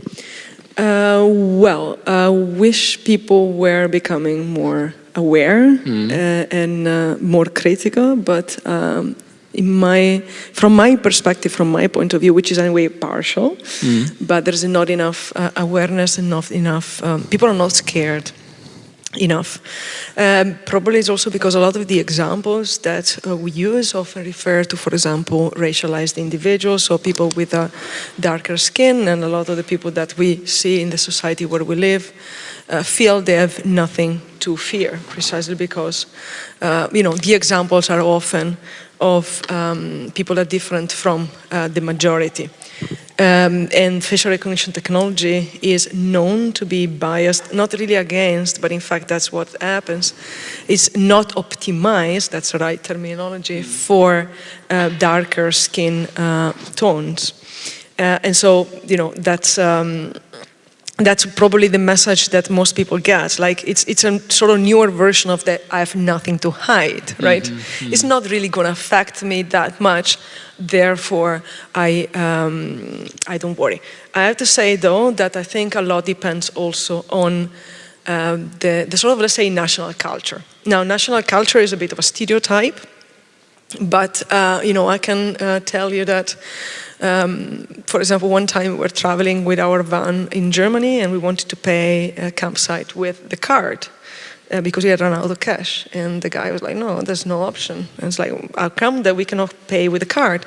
Uh, well, I wish people were becoming more aware mm. uh, and uh, more critical, but um, in my, from my perspective, from my point of view, which is anyway partial, mm. but there's not enough uh, awareness, enough, enough, um, people are not scared enough. Um, probably it's also because a lot of the examples that uh, we use often refer to, for example, racialized individuals or people with a darker skin and a lot of the people that we see in the society where we live uh, feel they have nothing to fear precisely because, uh, you know, the examples are often of um, people that are different from uh, the majority. Um, and facial recognition technology is known to be biased, not really against, but in fact that's what happens. It's not optimized, that's the right terminology, for uh, darker skin uh, tones. Uh, and so, you know, that's, um, that's probably the message that most people get. Like it's it's a sort of newer version of that I have nothing to hide, right? Mm -hmm. It's not really going to affect me that much. Therefore, I um, I don't worry. I have to say though that I think a lot depends also on um, the the sort of let's say national culture. Now, national culture is a bit of a stereotype, but uh, you know I can uh, tell you that. Um, for example, one time we were traveling with our van in Germany and we wanted to pay a campsite with the card uh, because we had run out of cash. And the guy was like, no, there's no option. And it's like, how come that we cannot pay with a card?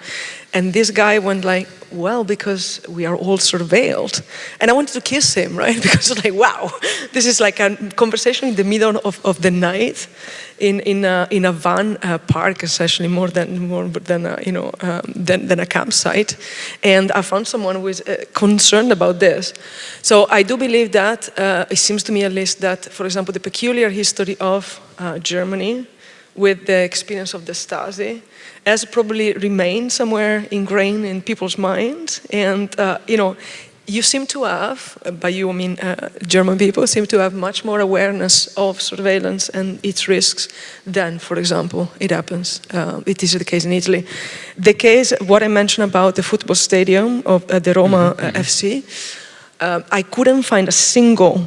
And this guy went like, well, because we are all surveilled. And I wanted to kiss him, right? Because like, wow, this is like a conversation in the middle of, of the night in, in, a, in a van uh, park, essentially more than, more than, a, you know, um, than, than a campsite. And I found someone who is uh, concerned about this. So I do believe that, uh, it seems to me at least that, for example, the peculiar history of uh, Germany with the experience of the Stasi has probably remained somewhere ingrained in people's minds. And, uh, you know, you seem to have, by you I mean uh, German people, seem to have much more awareness of surveillance and its risks than, for example, it happens, uh, it is the case in Italy. The case, what I mentioned about the football stadium of uh, the Roma mm -hmm. FC, I couldn't find a single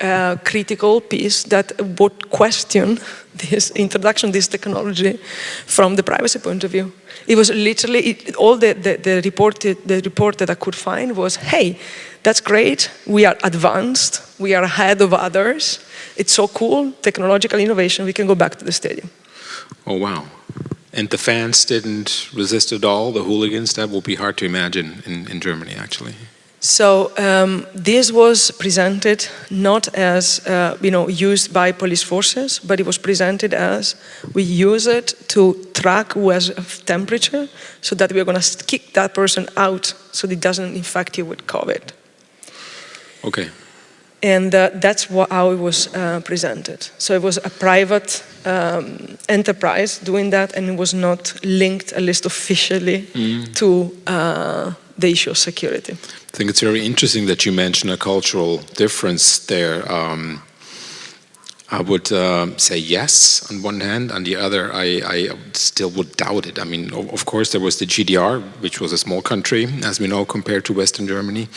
uh, critical piece that would question this introduction, this technology from the privacy point of view. It was literally, it, all the, the, the, reported, the report that I could find was, hey, that's great, we are advanced, we are ahead of others, it's so cool, technological innovation, we can go back to the stadium. Oh, wow. And the fans didn't resist at all, the hooligans, that will be hard to imagine in, in Germany, actually. So um, this was presented not as, uh, you know, used by police forces, but it was presented as we use it to track who has temperature so that we're going to kick that person out so it doesn't infect you with COVID. Okay. And uh, that's what, how it was uh, presented. So it was a private um, enterprise doing that and it was not linked, at least officially, mm. to uh, the issue of security. I think it's very interesting that you mention a cultural difference there. Um, I would uh, say yes on one hand, on the other I, I, still would doubt it. I mean, of course there was the GDR, which was a small country, as we know, compared to Western Germany,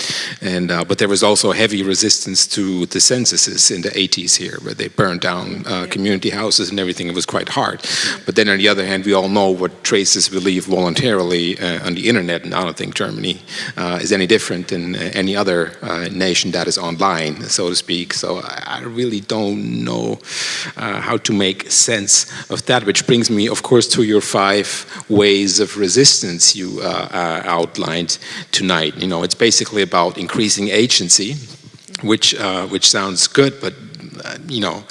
and uh, but there was also heavy resistance to the censuses in the 80s here, where they burned down uh, community houses and everything. It was quite hard. But then on the other hand, we all know what traces we leave voluntarily uh, on the internet, and I don't think Germany uh, is any different than any other uh, nation that is online, so to speak. So I really don't know know uh, how to make sense of that, which brings me, of course, to your five ways of resistance you uh, uh, outlined tonight. You know, it's basically about increasing agency, which, uh, which sounds good, but uh, you know,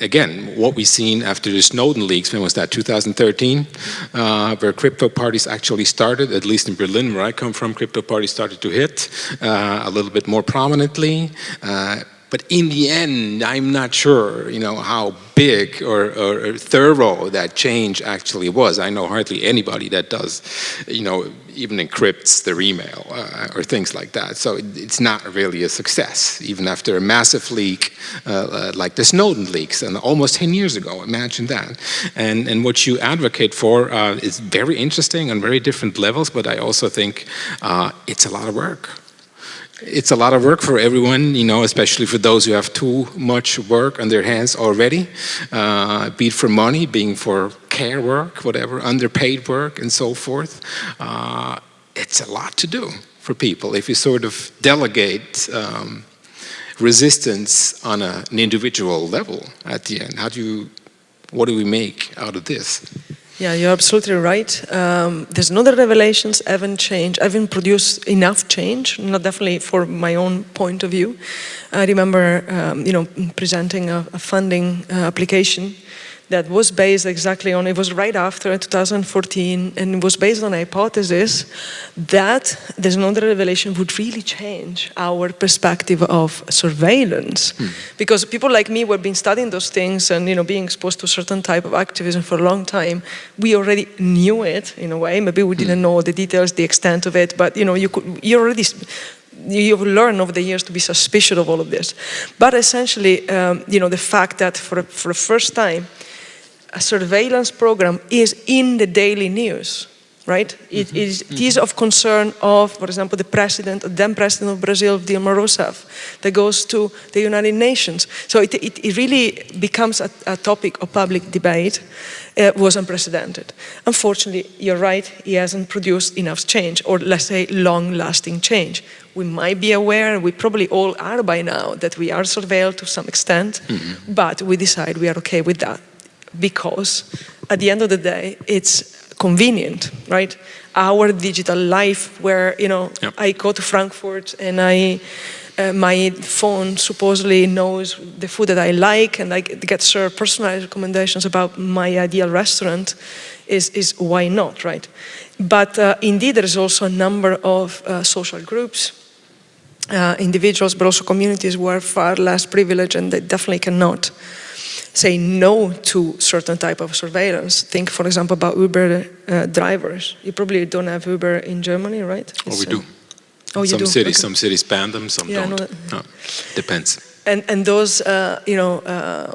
again, what we've seen after the Snowden leaks, when was that, 2013, uh, where crypto parties actually started, at least in Berlin, where I come from, crypto parties started to hit uh, a little bit more prominently. Uh, but in the end, I'm not sure, you know, how big or, or, or, thorough that change actually was. I know hardly anybody that does, you know, even encrypts their email uh, or things like that. So it, it's not really a success, even after a massive leak uh, uh, like the Snowden leaks, and almost 10 years ago, imagine that. And, and what you advocate for uh, is very interesting on very different levels, but I also think uh, it's a lot of work it's a lot of work for everyone, you know, especially for those who have too much work on their hands already, uh, be it for money, being for care work, whatever, underpaid work and so forth. Uh, it's a lot to do for people if you sort of delegate um, resistance on a, an individual level at the end. How do you, what do we make out of this? Yeah, you're absolutely right. Um, the Snowden revelations, haven't changed, I haven't produced enough change, not definitely for my own point of view. I remember, um, you know, presenting a, a funding uh, application that was based exactly on, it was right after 2014, and it was based on a hypothesis that the Snowden revelation would really change our perspective of surveillance. Hmm. Because people like me who have been studying those things and you know, being exposed to a certain type of activism for a long time, we already knew it in a way. Maybe we didn't hmm. know the details, the extent of it, but you know, you could, you already you've learned over the years to be suspicious of all of this. But essentially, um, you know, the fact that for, for the first time, surveillance program is in the daily news, right? It, mm -hmm. is, it is of concern of, for example, the president, the then president of Brazil, Dilma Rousseff, that goes to the United Nations. So it, it, it really becomes a, a, topic of public debate, uh, was unprecedented. Unfortunately, you're right, he hasn't produced enough change, or let's say long-lasting change. We might be aware, we probably all are by now, that we are surveilled to some extent, mm -hmm. but we decide we are okay with that because at the end of the day, it's convenient, right? Our digital life where, you know, yep. I go to Frankfurt and I, uh, my phone supposedly knows the food that I like and I get served personalized recommendations about my ideal restaurant is, is why not, right? But uh, indeed, there is also a number of uh, social groups, uh, individuals, but also communities who are far less privileged and they definitely cannot say no to certain type of surveillance. Think, for example, about Uber uh, drivers. You probably don't have Uber in Germany, right? It's, oh, we do. Uh, oh, you some do? cities, okay. some cities ban them, some yeah, don't. No, depends. And and those, uh, you know, uh,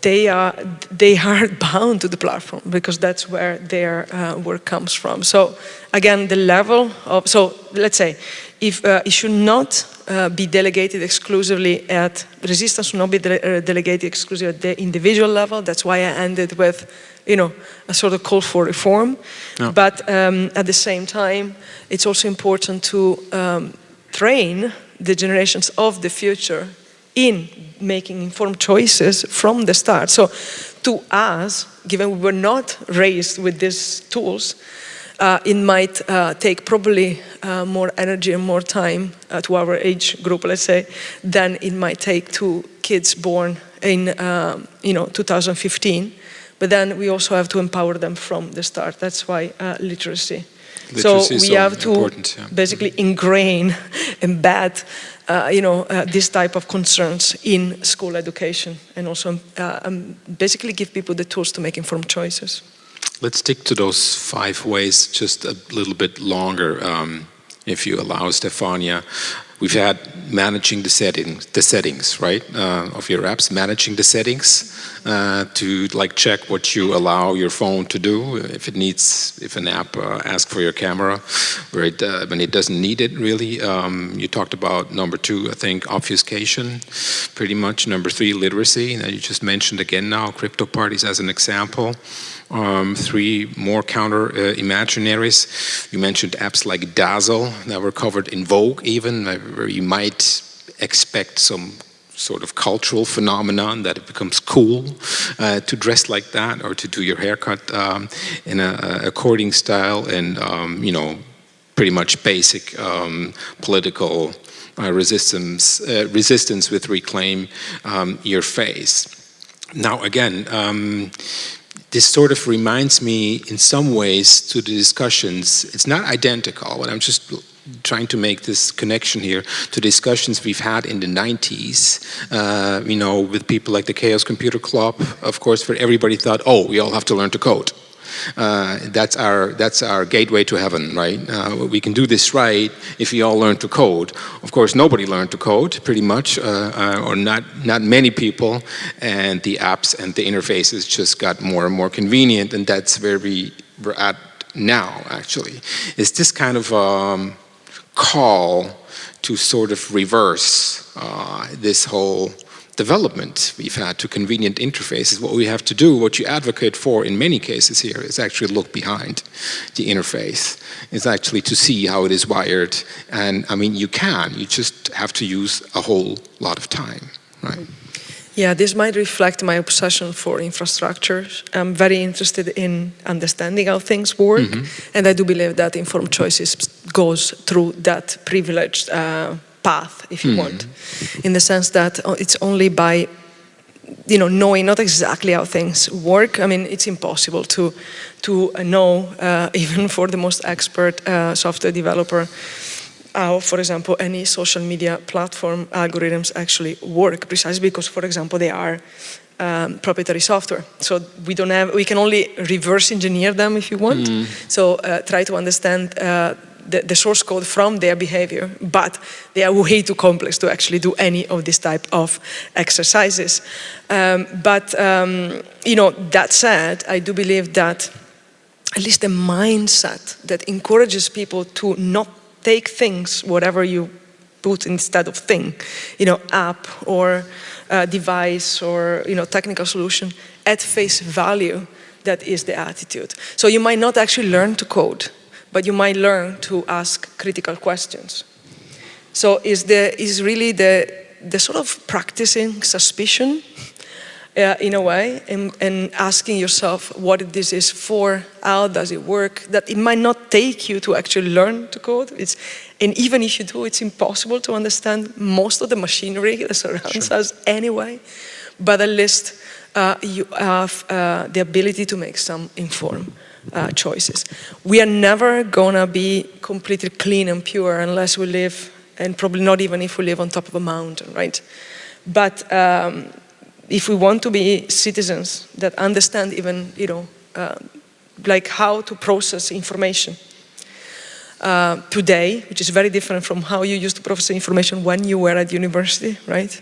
they are they are bound to the platform because that's where their uh, work comes from. So again, the level of so let's say if uh, it should not uh, be delegated exclusively at resistance should not be de uh, delegated exclusively at the individual level. That's why I ended with, you know, a sort of call for reform. Yeah. But um, at the same time, it's also important to um, train the generations of the future in making informed choices from the start. So to us, given we were not raised with these tools, uh, it might uh, take probably uh, more energy and more time uh, to our age group, let's say, than it might take to kids born in, um, you know, 2015. But then we also have to empower them from the start. That's why uh, literacy. Literacy. So we have to yeah. basically ingrain, embed, uh, you know, this type of concerns in school education and also um, basically give people the tools to make informed choices. Let's stick to those five ways just a little bit longer, um, if you allow, Stefania. We've had managing the settings, the settings, right, uh, of your apps, managing the settings uh, to like check what you allow your phone to do. If it needs, if an app uh, asks for your camera, where it, when it doesn't need it really. Um, you talked about number two, I think, obfuscation, pretty much. Number three, literacy. That you just mentioned again now, crypto parties as an example um, three more counter uh, imaginaries. You mentioned apps like Dazzle that were covered in Vogue even, where you might expect some sort of cultural phenomenon that it becomes cool uh, to dress like that or to do your haircut um, in a, according style and um, you know pretty much basic um, political uh, resistance uh, resistance with reclaim um, your face now again um, this sort of reminds me in some ways to the discussions, it's not identical, but I'm just trying to make this connection here to discussions we've had in the 90s, uh, you know, with people like the Chaos Computer Club, of course, where everybody thought, oh, we all have to learn to code. Uh, that's our that's our gateway to heaven, right? Uh, we can do this right if we all learn to code. Of course, nobody learned to code, pretty much, uh, uh, or not not many people, and the apps and the interfaces just got more and more convenient, and that's where we we're at now. Actually, is this kind of um, call to sort of reverse uh, this whole development we've had to convenient interfaces, what we have to do, what you advocate for in many cases here is actually look behind the interface. It's actually to see how it is wired. And I mean, you can, you just have to use a whole lot of time, right? Yeah, this might reflect my obsession for infrastructure. I'm very interested in understanding how things work, mm -hmm. and I do believe that informed choices goes through that privileged uh, path, if you mm. want, in the sense that uh, it's only by you know, knowing not exactly how things work. I mean, it's impossible to, to know, uh, even for the most expert uh, software developer, how, for example, any social media platform algorithms actually work, precisely because, for example, they are um, proprietary software. So we don't have, we can only reverse engineer them if you want. Mm. So uh, try to understand uh, the, the, source code from their behavior, but they are way too complex to actually do any of this type of exercises. Um, but, um, you know, that said, I do believe that at least the mindset that encourages people to not take things, whatever you put instead of thing, you know, app or uh, device or, you know, technical solution at face value, that is the attitude. So you might not actually learn to code, but you might learn to ask critical questions. So is, the, is really the, the sort of practicing suspicion uh, in a way and, and, asking yourself what this is for, how does it work, that it might not take you to actually learn to code. It's, and even if you do, it's impossible to understand most of the machinery that surrounds sure. us anyway. But at least uh, you have uh, the ability to make some informed uh, choices. We are never gonna be completely clean and pure unless we live, and probably not even if we live on top of a mountain, right? But um, if we want to be citizens that understand even, you know, uh, like how to process information uh, today, which is very different from how you used to process information when you were at university, right?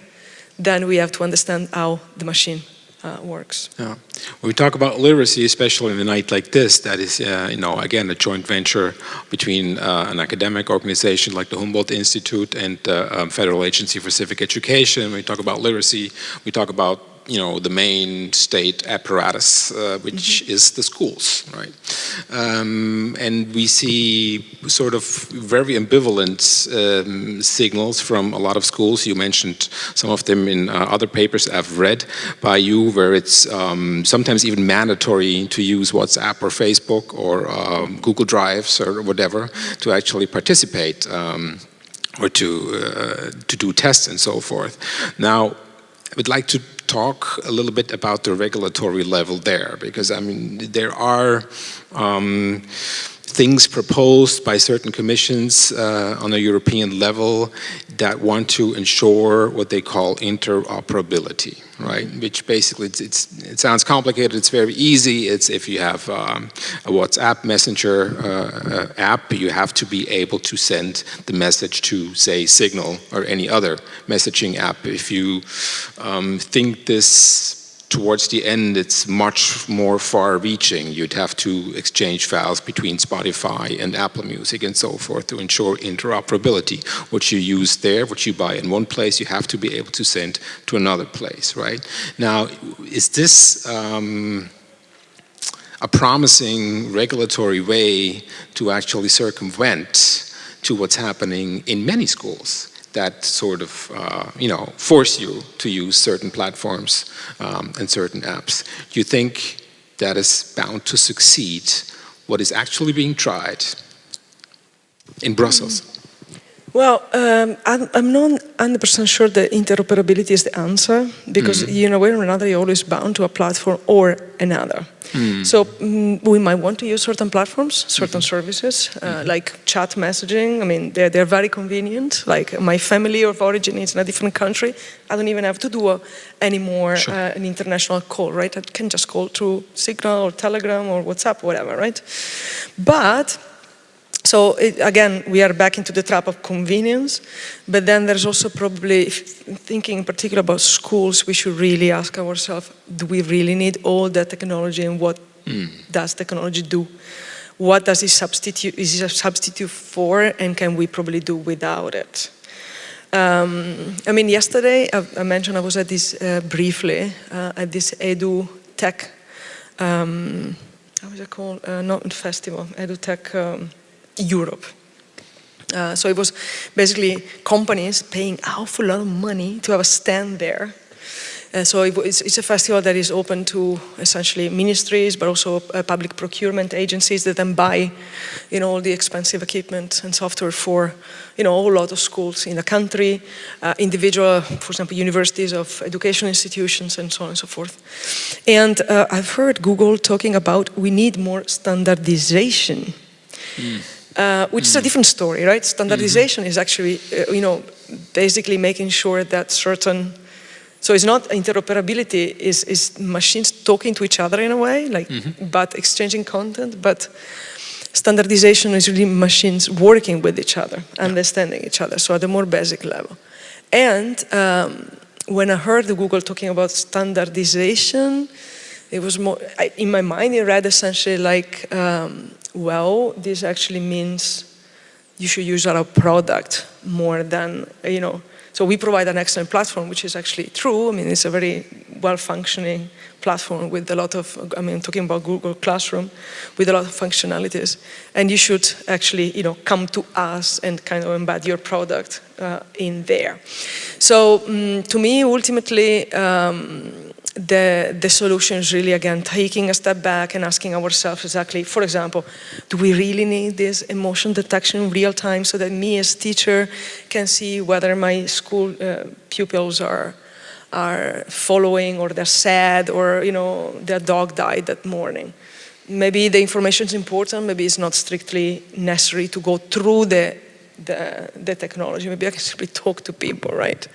Then we have to understand how the machine uh, works. Yeah. When we talk about literacy, especially in a night like this, that is, uh, you know, again, a joint venture between uh, an academic organization like the Humboldt Institute and the uh, um, Federal Agency for Civic Education. When we talk about literacy, we talk about you know, the main state apparatus, uh, which mm -hmm. is the schools, right? Um, and we see sort of very ambivalent um, signals from a lot of schools. You mentioned some of them in uh, other papers I've read by you, where it's um, sometimes even mandatory to use WhatsApp or Facebook or um, Google Drives or whatever to actually participate um, or to uh, to do tests and so forth. Now, I would like to talk a little bit about the regulatory level there, because I mean, there are um, things proposed by certain commissions uh, on a European level that want to ensure what they call interoperability, right? Which basically, it's, it's, it sounds complicated, it's very easy. It's if you have um, a WhatsApp messenger uh, uh, app, you have to be able to send the message to, say, Signal or any other messaging app. If you um, think this towards the end it's much more far-reaching. You'd have to exchange files between Spotify and Apple Music and so forth to ensure interoperability. What you use there, what you buy in one place, you have to be able to send to another place, right? Now, is this um, a promising regulatory way to actually circumvent to what's happening in many schools? That sort of, uh, you know, force you to use certain platforms um, and certain apps. Do you think that is bound to succeed? What is actually being tried in Brussels? Well, um, I'm, I'm, not 100% sure that interoperability is the answer because, mm. you know, way or another, you're always bound to a platform or another. Mm. So mm, we might want to use certain platforms, certain -hmm. services, uh, -hmm. like chat messaging. I mean, they're, they're very convenient. Like my family of origin is in a different country. I don't even have to do a, anymore sure. uh, an international call, right? I can just call through Signal or Telegram or WhatsApp, whatever, right? But so it, again, we are back into the trap of convenience, but then there's also probably, thinking in particular about schools, we should really ask ourselves, do we really need all that technology and what mm. does technology do? What does it substitute, is it a substitute for and can we probably do without it? Um, I mean, yesterday, I, I, mentioned I was at this, uh, briefly, uh, at this Edu Tech, um, how is it called? Uh, not festival, Edu Tech, um, Europe. Uh, so it was basically companies paying awful lot of money to have a stand there Uh, so it, it's, it's, a festival that is open to essentially ministries, but also uh, public procurement agencies that then buy, you know, all the expensive equipment and software for, you know, a whole lot of schools in the country, uh, individual, for example, universities of education institutions and so on and so forth. And uh, I've heard Google talking about we need more standardization. Mm. Uh, which mm. is a mm. different story, right? Standardization mm -hmm. is actually, uh, you know, basically making sure that certain so it's not interoperability, is, is machines talking to each other in a way, like, mm -hmm. but exchanging content, but standardization is really machines working with each other, yeah. understanding each other, so at a more basic level. And um, when I heard Google talking about standardization, it was more, I, in my mind it read essentially like, um, well, this actually means you should use our product more than, you know, so we provide an excellent platform, which is actually true. I mean, it's a very well-functioning platform with a lot of, I mean, talking about Google Classroom, with a lot of functionalities. And you should actually, you know, come to us and kind of embed your product uh, in there. So um, to me, ultimately, um, the, the solution is really, again, taking a step back and asking ourselves exactly, for example, do we really need this emotion detection in real time so that me as teacher can see whether my school uh, pupils are, are following or they're sad or, you know, their dog died that morning. Maybe the information is important, maybe it's not strictly necessary to go through the, the, the technology. Maybe I can simply talk to people, right?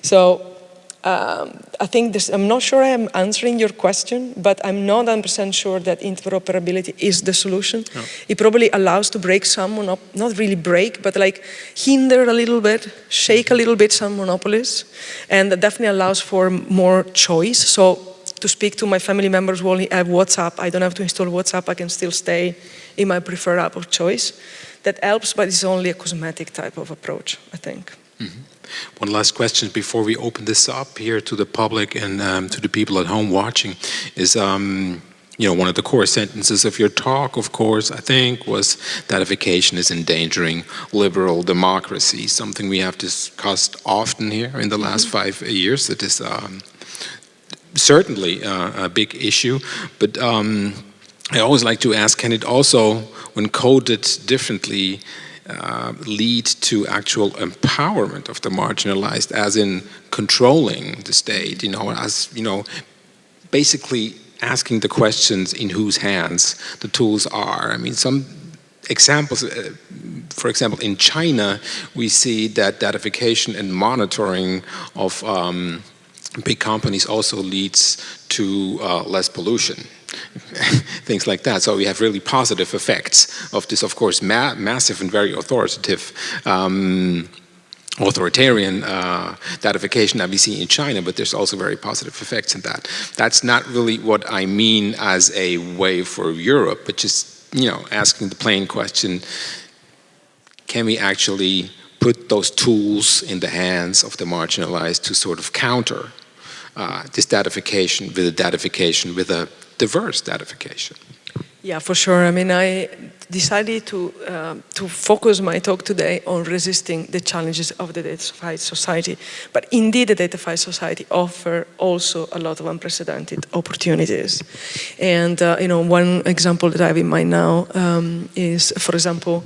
So um, I think this, I'm not sure I am answering your question, but I'm not 100% sure that interoperability is the solution. No. It probably allows to break some, monop not really break, but like hinder a little bit, shake a little bit some monopolies, and that definitely allows for more choice. So to speak to my family members who only have WhatsApp, I don't have to install WhatsApp, I can still stay in my preferred app of choice. That helps, but it's only a cosmetic type of approach, I think. Mm -hmm. One last question before we open this up here to the public and um, to the people at home watching is, um, you know, one of the core sentences of your talk, of course, I think, was that datification is endangering liberal democracy, something we have discussed often here in the last mm -hmm. five years. It is um, certainly uh, a big issue, but um, I always like to ask, can it also, when coded differently, uh, lead to actual empowerment of the marginalized as in controlling the state, you know, as, you know, basically asking the questions in whose hands the tools are. I mean, some examples, uh, for example, in China, we see that datification and monitoring of um, big companies also leads to uh, less pollution. things like that. So we have really positive effects of this, of course, ma massive and very authoritative um, authoritarian uh, datification that we see in China, but there's also very positive effects in that. That's not really what I mean as a way for Europe, but just, you know, asking the plain question, can we actually put those tools in the hands of the marginalized to sort of counter uh, this datification with a datification with a diverse datification. Yeah, for sure. I mean, I decided to, uh, to focus my talk today on resisting the challenges of the datafied society. But indeed, the datafied society offer also a lot of unprecedented opportunities. And, uh, you know, one example that I have in mind now um, is, for example,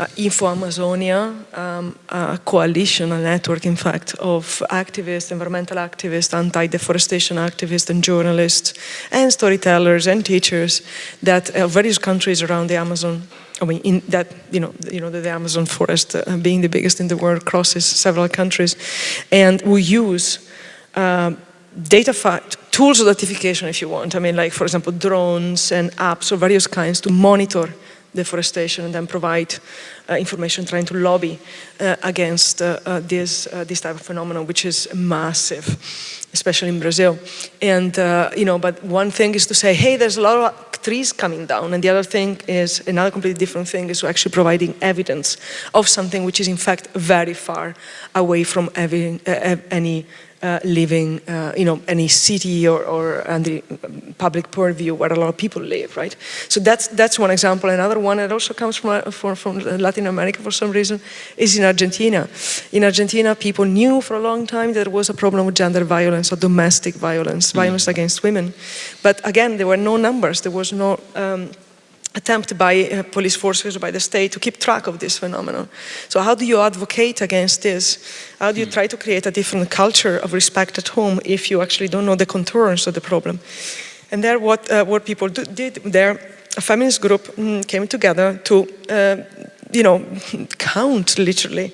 uh, InfoAmazonia, um, a coalition, a network, in fact, of activists, environmental activists, anti-deforestation activists, and journalists, and storytellers, and teachers that uh, various countries around the Amazon I mean, in that, you know, you know, the, Amazon forest uh, being the biggest in the world crosses several countries. And we use uh, data tools of datification, if you want. I mean, like, for example, drones and apps of various kinds to monitor deforestation and then provide uh, information trying to lobby uh, against uh, uh this, uh, this type of phenomenon, which is massive, especially in Brazil. And, uh, you know, but one thing is to say, hey, there's a lot of trees coming down. And the other thing is, another completely different thing is actually providing evidence of something which is in fact very far away from every, any uh, living, uh, you know, any city or, or the public purview where a lot of people live, right? So that's that's one example. Another one that also comes from, uh, from, from Latin America for some reason is in Argentina. In Argentina, people knew for a long time that there was a problem with gender violence or domestic violence, mm. violence against women. But again, there were no numbers. There was no um, attempt by uh, police forces or by the state to keep track of this phenomenon. So how do you advocate against this? How do you hmm. try to create a different culture of respect at home if you actually don't know the contours of the problem? And there what, uh, what people do, did there, a feminist group mm, came together to, uh, you know, count literally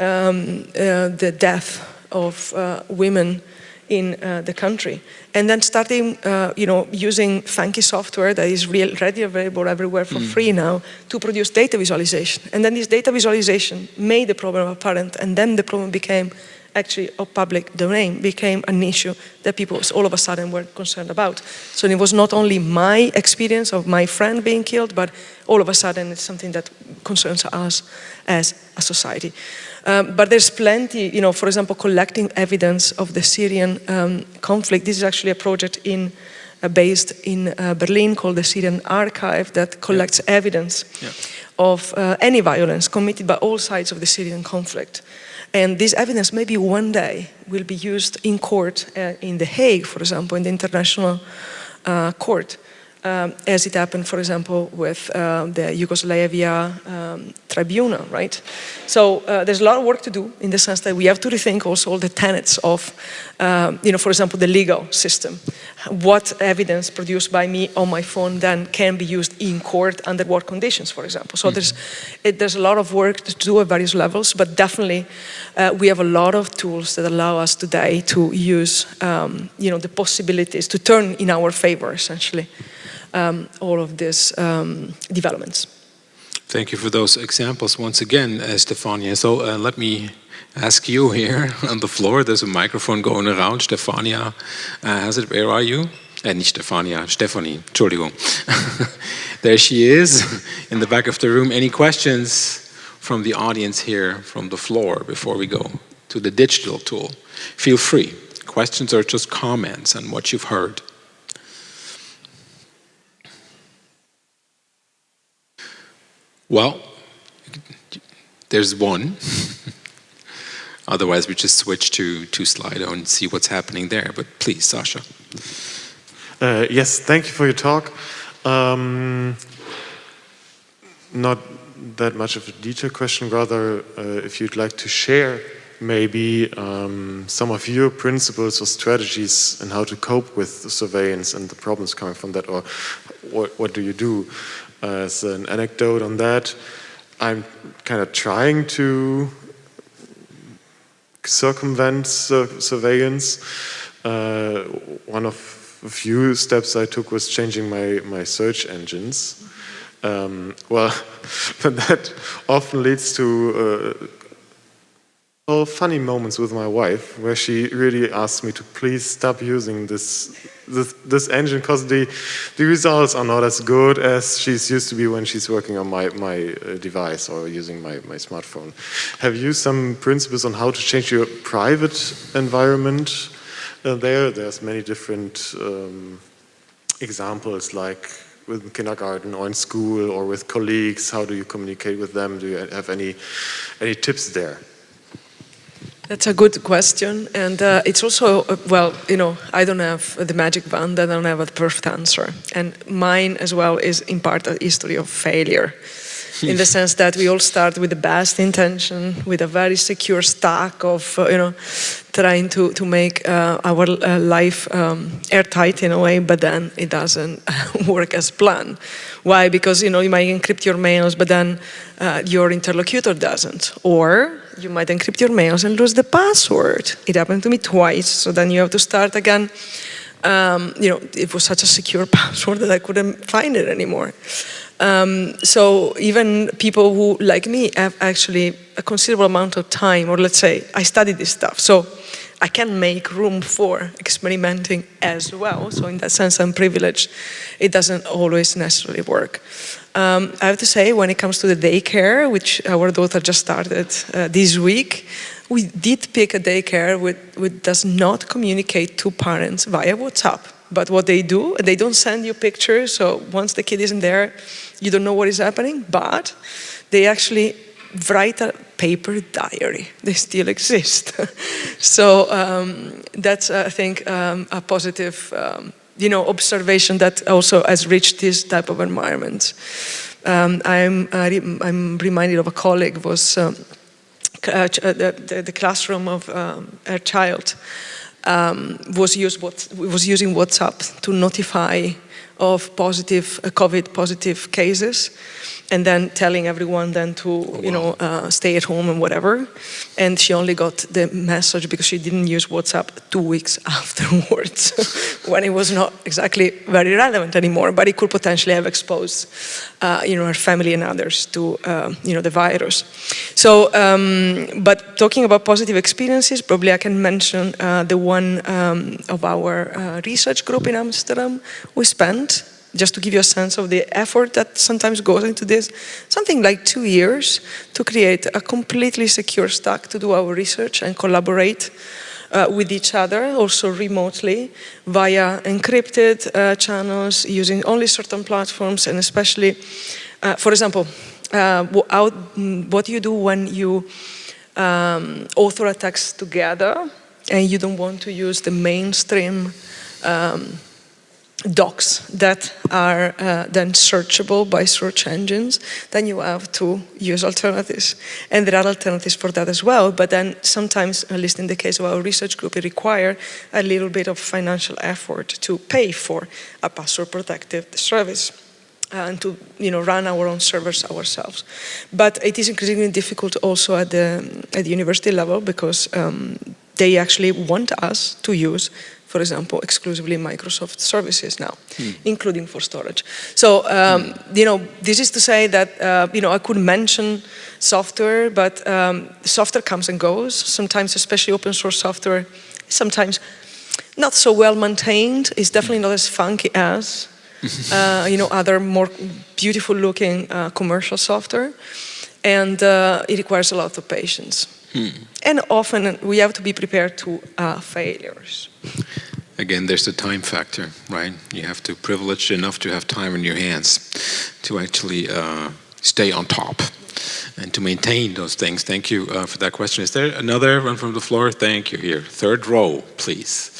um, uh, the death of uh, women in uh, the country. And then starting, uh, you know, using funky software that is real, ready available everywhere for mm. free now to produce data visualization. And then this data visualization made the problem apparent and then the problem became actually a public domain, became an issue that people all of a sudden were concerned about. So it was not only my experience of my friend being killed, but all of a sudden it's something that concerns us as a society. Um, but there's plenty, you know, for example, collecting evidence of the Syrian um, conflict. This is actually a project in, uh, based in uh, Berlin called the Syrian Archive that collects yeah. evidence yeah. of uh, any violence committed by all sides of the Syrian conflict. And this evidence maybe one day will be used in court uh, in The Hague, for example, in the International uh, Court um, as it happened, for example, with uh, the Yugoslavia um, tribunal, right? So uh, there's a lot of work to do in the sense that we have to rethink also all the tenets of, um, you know, for example, the legal system. What evidence produced by me on my phone then can be used in court under what conditions, for example. So mm -hmm. there's, it, there's a lot of work to do at various levels, but definitely uh, we have a lot of tools that allow us today to use, um, you know, the possibilities to turn in our favor, essentially um, all of these um, developments. Thank you for those examples once again, uh, Stefania. So uh, let me ask you here on the floor. There's a microphone going around. Stefania uh, has it. Where are you? Uh, nicht Stefania, Stephanie, Entschuldigung. there she is in the back of the room. Any questions from the audience here from the floor before we go to the digital tool? Feel free. Questions or just comments on what you've heard. Well, there's one. Otherwise, we just switch to, to Slido and see what's happening there. But please, Sasha. Uh, yes, thank you for your talk. Um, not that much of a detailed question, rather uh, if you'd like to share maybe um, some of your principles or strategies and how to cope with the surveillance and the problems coming from that, or what, what do you do? as an anecdote on that, I'm kind of trying to circumvent surveillance. Uh, one of a few steps I took was changing my, my search engines. Um, well, but that often leads to uh, funny moments with my wife where she really asked me to please stop using this this, this engine because the, the results are not as good as she's used to be when she's working on my, my uh, device or using my, my smartphone. Have you some principles on how to change your private environment uh, there? There's many different um, examples like with kindergarten or in school or with colleagues, how do you communicate with them? Do you have any, any tips there? That's a good question, and uh, it's also, uh, well, you know, I don't have the magic wand, I don't have a perfect answer. And mine as well is in part a history of failure, in the sense that we all start with the best intention, with a very secure stack of, uh, you know, trying to, to make uh, our uh, life um, airtight in a way, but then it doesn't work as planned. Why? Because, you know, you might encrypt your mails, but then uh, your interlocutor doesn't. Or you might encrypt your mails and lose the password. It happened to me twice, so then you have to start again. Um, you know, it was such a secure password that I couldn't find it anymore. Um, so even people who, like me, have actually a considerable amount of time, or let's say, I studied this stuff. So I can make room for experimenting as well. So in that sense, I'm privileged. It doesn't always necessarily work. Um, I have to say, when it comes to the daycare, which our daughter just started uh, this week, we did pick a daycare which, which does not communicate to parents via WhatsApp. But what they do, they don't send you pictures, so once the kid isn't there, you don't know what is happening, but they actually write a paper diary. They still exist. so um, that's, I think, um, a positive um, you know, observation that also has reached this type of environment. Um, I'm, I'm reminded of a colleague was um, uh, the, the, classroom of um, a child was, used, was using WhatsApp to notify of positive uh, COVID positive cases and then telling everyone then to, oh, you know, uh, stay at home and whatever. And she only got the message because she didn't use WhatsApp two weeks afterwards when it was not exactly very relevant anymore, but it could potentially have exposed, uh, you know, her family and others to, uh, you know, the virus. So, um, but talking about positive experiences, probably I can mention uh, the one um, of our uh, research group in Amsterdam. We spent just to give you a sense of the effort that sometimes goes into this, something like two years to create a completely secure stack to do our research and collaborate uh, with each other, also remotely, via encrypted uh, channels, using only certain platforms, and especially, uh, for example, uh, what do you do when you um, author a text together and you don't want to use the mainstream um, docs that are uh, then searchable by search engines, then you have to use alternatives. And there are alternatives for that as well, but then sometimes, at least in the case of our research group, it requires a little bit of financial effort to pay for a password protected service and to you know, run our own servers ourselves. But it is increasingly difficult also at the, at the university level because um, they actually want us to use for example, exclusively Microsoft services now, hmm. including for storage. So, um, hmm. you know, this is to say that, uh, you know, I could mention software, but um, software comes and goes. Sometimes, especially open source software, sometimes not so well maintained. It's definitely not as funky as, uh, you know, other more beautiful looking uh, commercial software. And uh, it requires a lot of patience. Hmm. And often we have to be prepared to uh, failures. Again, there's the time factor, right? You have to privilege enough to have time in your hands to actually uh, stay on top and to maintain those things. Thank you uh, for that question. Is there another one from the floor? Thank you here. Third row, please.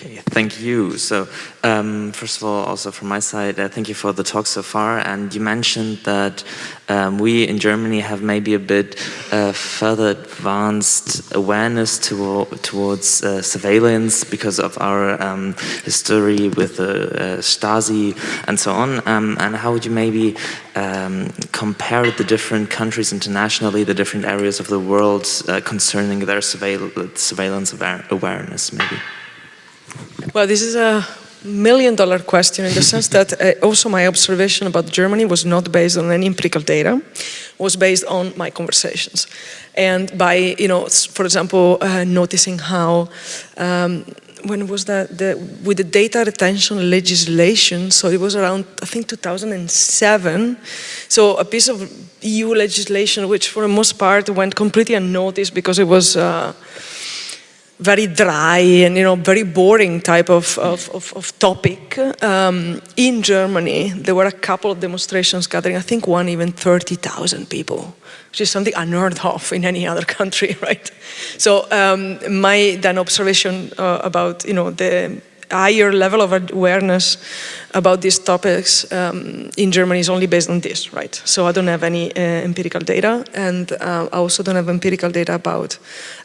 Okay, thank you. So, um, first of all, also from my side, uh, thank you for the talk so far. And you mentioned that um, we in Germany have maybe a bit uh, further advanced awareness to, towards uh, surveillance because of our um, history with the uh, Stasi and so on. Um, and how would you maybe um, compare the different countries internationally, the different areas of the world uh, concerning their surveil surveillance awareness, maybe? Well, this is a million dollar question in the sense that uh, also my observation about Germany was not based on any empirical data, was based on my conversations. And by, you know, for example, uh, noticing how, um, when was that, the, with the data retention legislation, so it was around, I think, 2007, so a piece of EU legislation which for the most part went completely unnoticed because it was uh, very dry and you know very boring type of, of, of, of topic. Um, in Germany, there were a couple of demonstrations gathering, I think one even 30,000 people, which is something unheard of in any other country, right? So um, my then observation uh, about you know the higher level of awareness about these topics um, in Germany is only based on this, right? So I don't have any uh, empirical data and uh, I also don't have empirical data about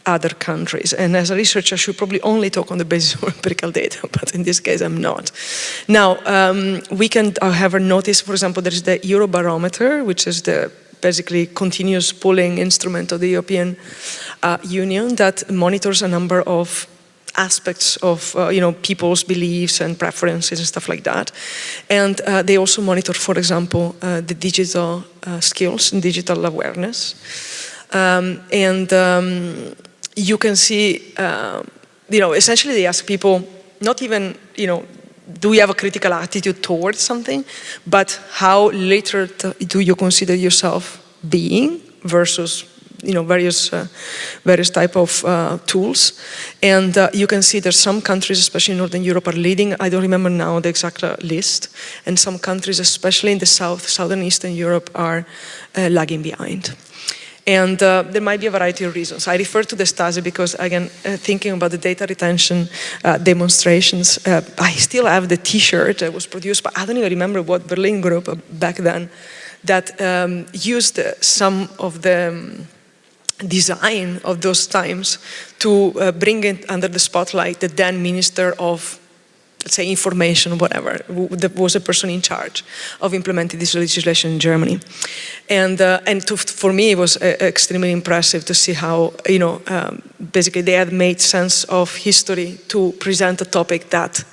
other countries. And as a researcher, I should probably only talk on the basis of empirical data, but in this case, I'm not. Now, um, we can, however, notice, for example, there is the Eurobarometer, which is the basically continuous polling instrument of the European uh, Union that monitors a number of aspects of uh, you know people's beliefs and preferences and stuff like that. And uh, they also monitor, for example, uh, the digital uh, skills and digital awareness. Um, and um, you can see, uh, you know, essentially they ask people, not even, you know, do you have a critical attitude towards something, but how literate do you consider yourself being versus you know, various, uh, various type of uh, tools. And uh, you can see there's some countries, especially in Northern Europe, are leading. I don't remember now the exact list. And some countries, especially in the South, Southern Eastern Europe, are lagging behind. And uh, there might be a variety of reasons. I refer to the Stasi because, again, uh, thinking about the data retention uh, demonstrations, I still have the t-shirt that was produced, but I don't even remember what Berlin group back then that um, used some of the um, design of those times to uh, bring it under the spotlight the then Minister of let's say information, whatever, that was a person in charge of implementing this legislation in Germany. And, uh, and to, for me, it was uh, extremely impressive to see how, you know, um, basically they had made sense of history to present a topic that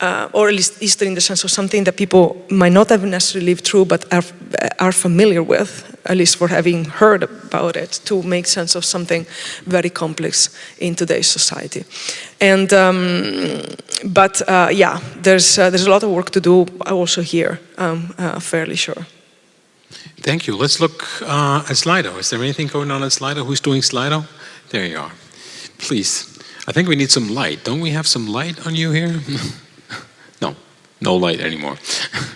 uh, or at least history in the sense of something that people might not have necessarily lived through but are, are familiar with, at least for having heard about it, to make sense of something very complex in today's society. And, um, but uh, yeah, there's, uh, there's a lot of work to do also here, I'm uh, fairly sure. Thank you. Let's look uh, at Slido. Is there anything going on at Slido? Who's doing Slido? There you are. Please. I think we need some light. Don't we have some light on you here? no light anymore.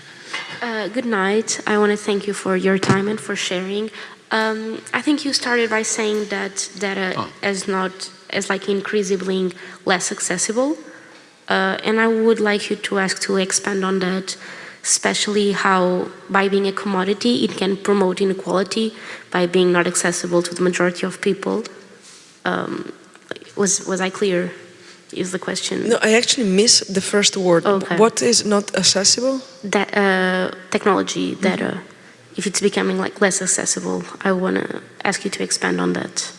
uh, good night. I want to thank you for your time and for sharing. Um, I think you started by saying that data oh. is not is like increasingly less accessible, uh, and I would like you to ask to expand on that, especially how by being a commodity it can promote inequality by being not accessible to the majority of people. Um, was was I clear? Is the question. No, I actually miss the first word. Okay. What is not accessible? That uh, technology, data. Mm -hmm. If it's becoming like less accessible, I want to ask you to expand on that.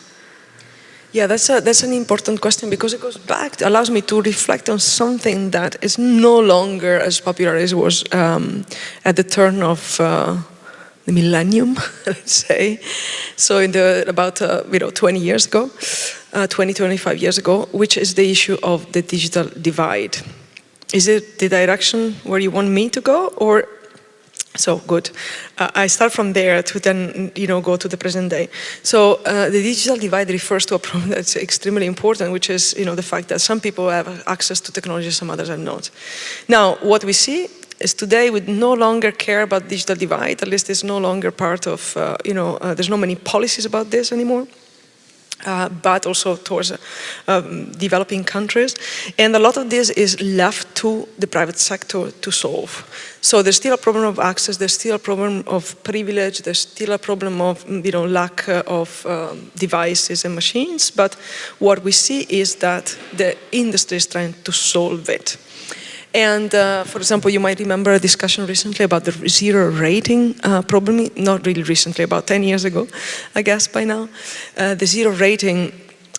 Yeah, that's a, that's an important question because it goes back, allows me to reflect on something that is no longer as popular as it was um, at the turn of uh, the millennium, let's say. So in the, about uh, you know 20 years ago, uh, 20, 25 years ago, which is the issue of the digital divide. Is it the direction where you want me to go or so good. Uh, I start from there to then, you know, go to the present day. So uh, the digital divide refers to a problem that's extremely important, which is, you know, the fact that some people have access to technology, some others are not. Now, what we see is today we no longer care about digital divide. At least it's no longer part of, uh, you know, uh, there's no many policies about this anymore uh, but also towards uh, um, developing countries. And a lot of this is left to the private sector to solve. So there's still a problem of access, there's still a problem of privilege, there's still a problem of you know, lack uh, of um, devices and machines, but what we see is that the industry is trying to solve it. And uh, for example, you might remember a discussion recently about the zero rating uh, problem, not really recently, about 10 years ago, I guess by now. Uh, the zero rating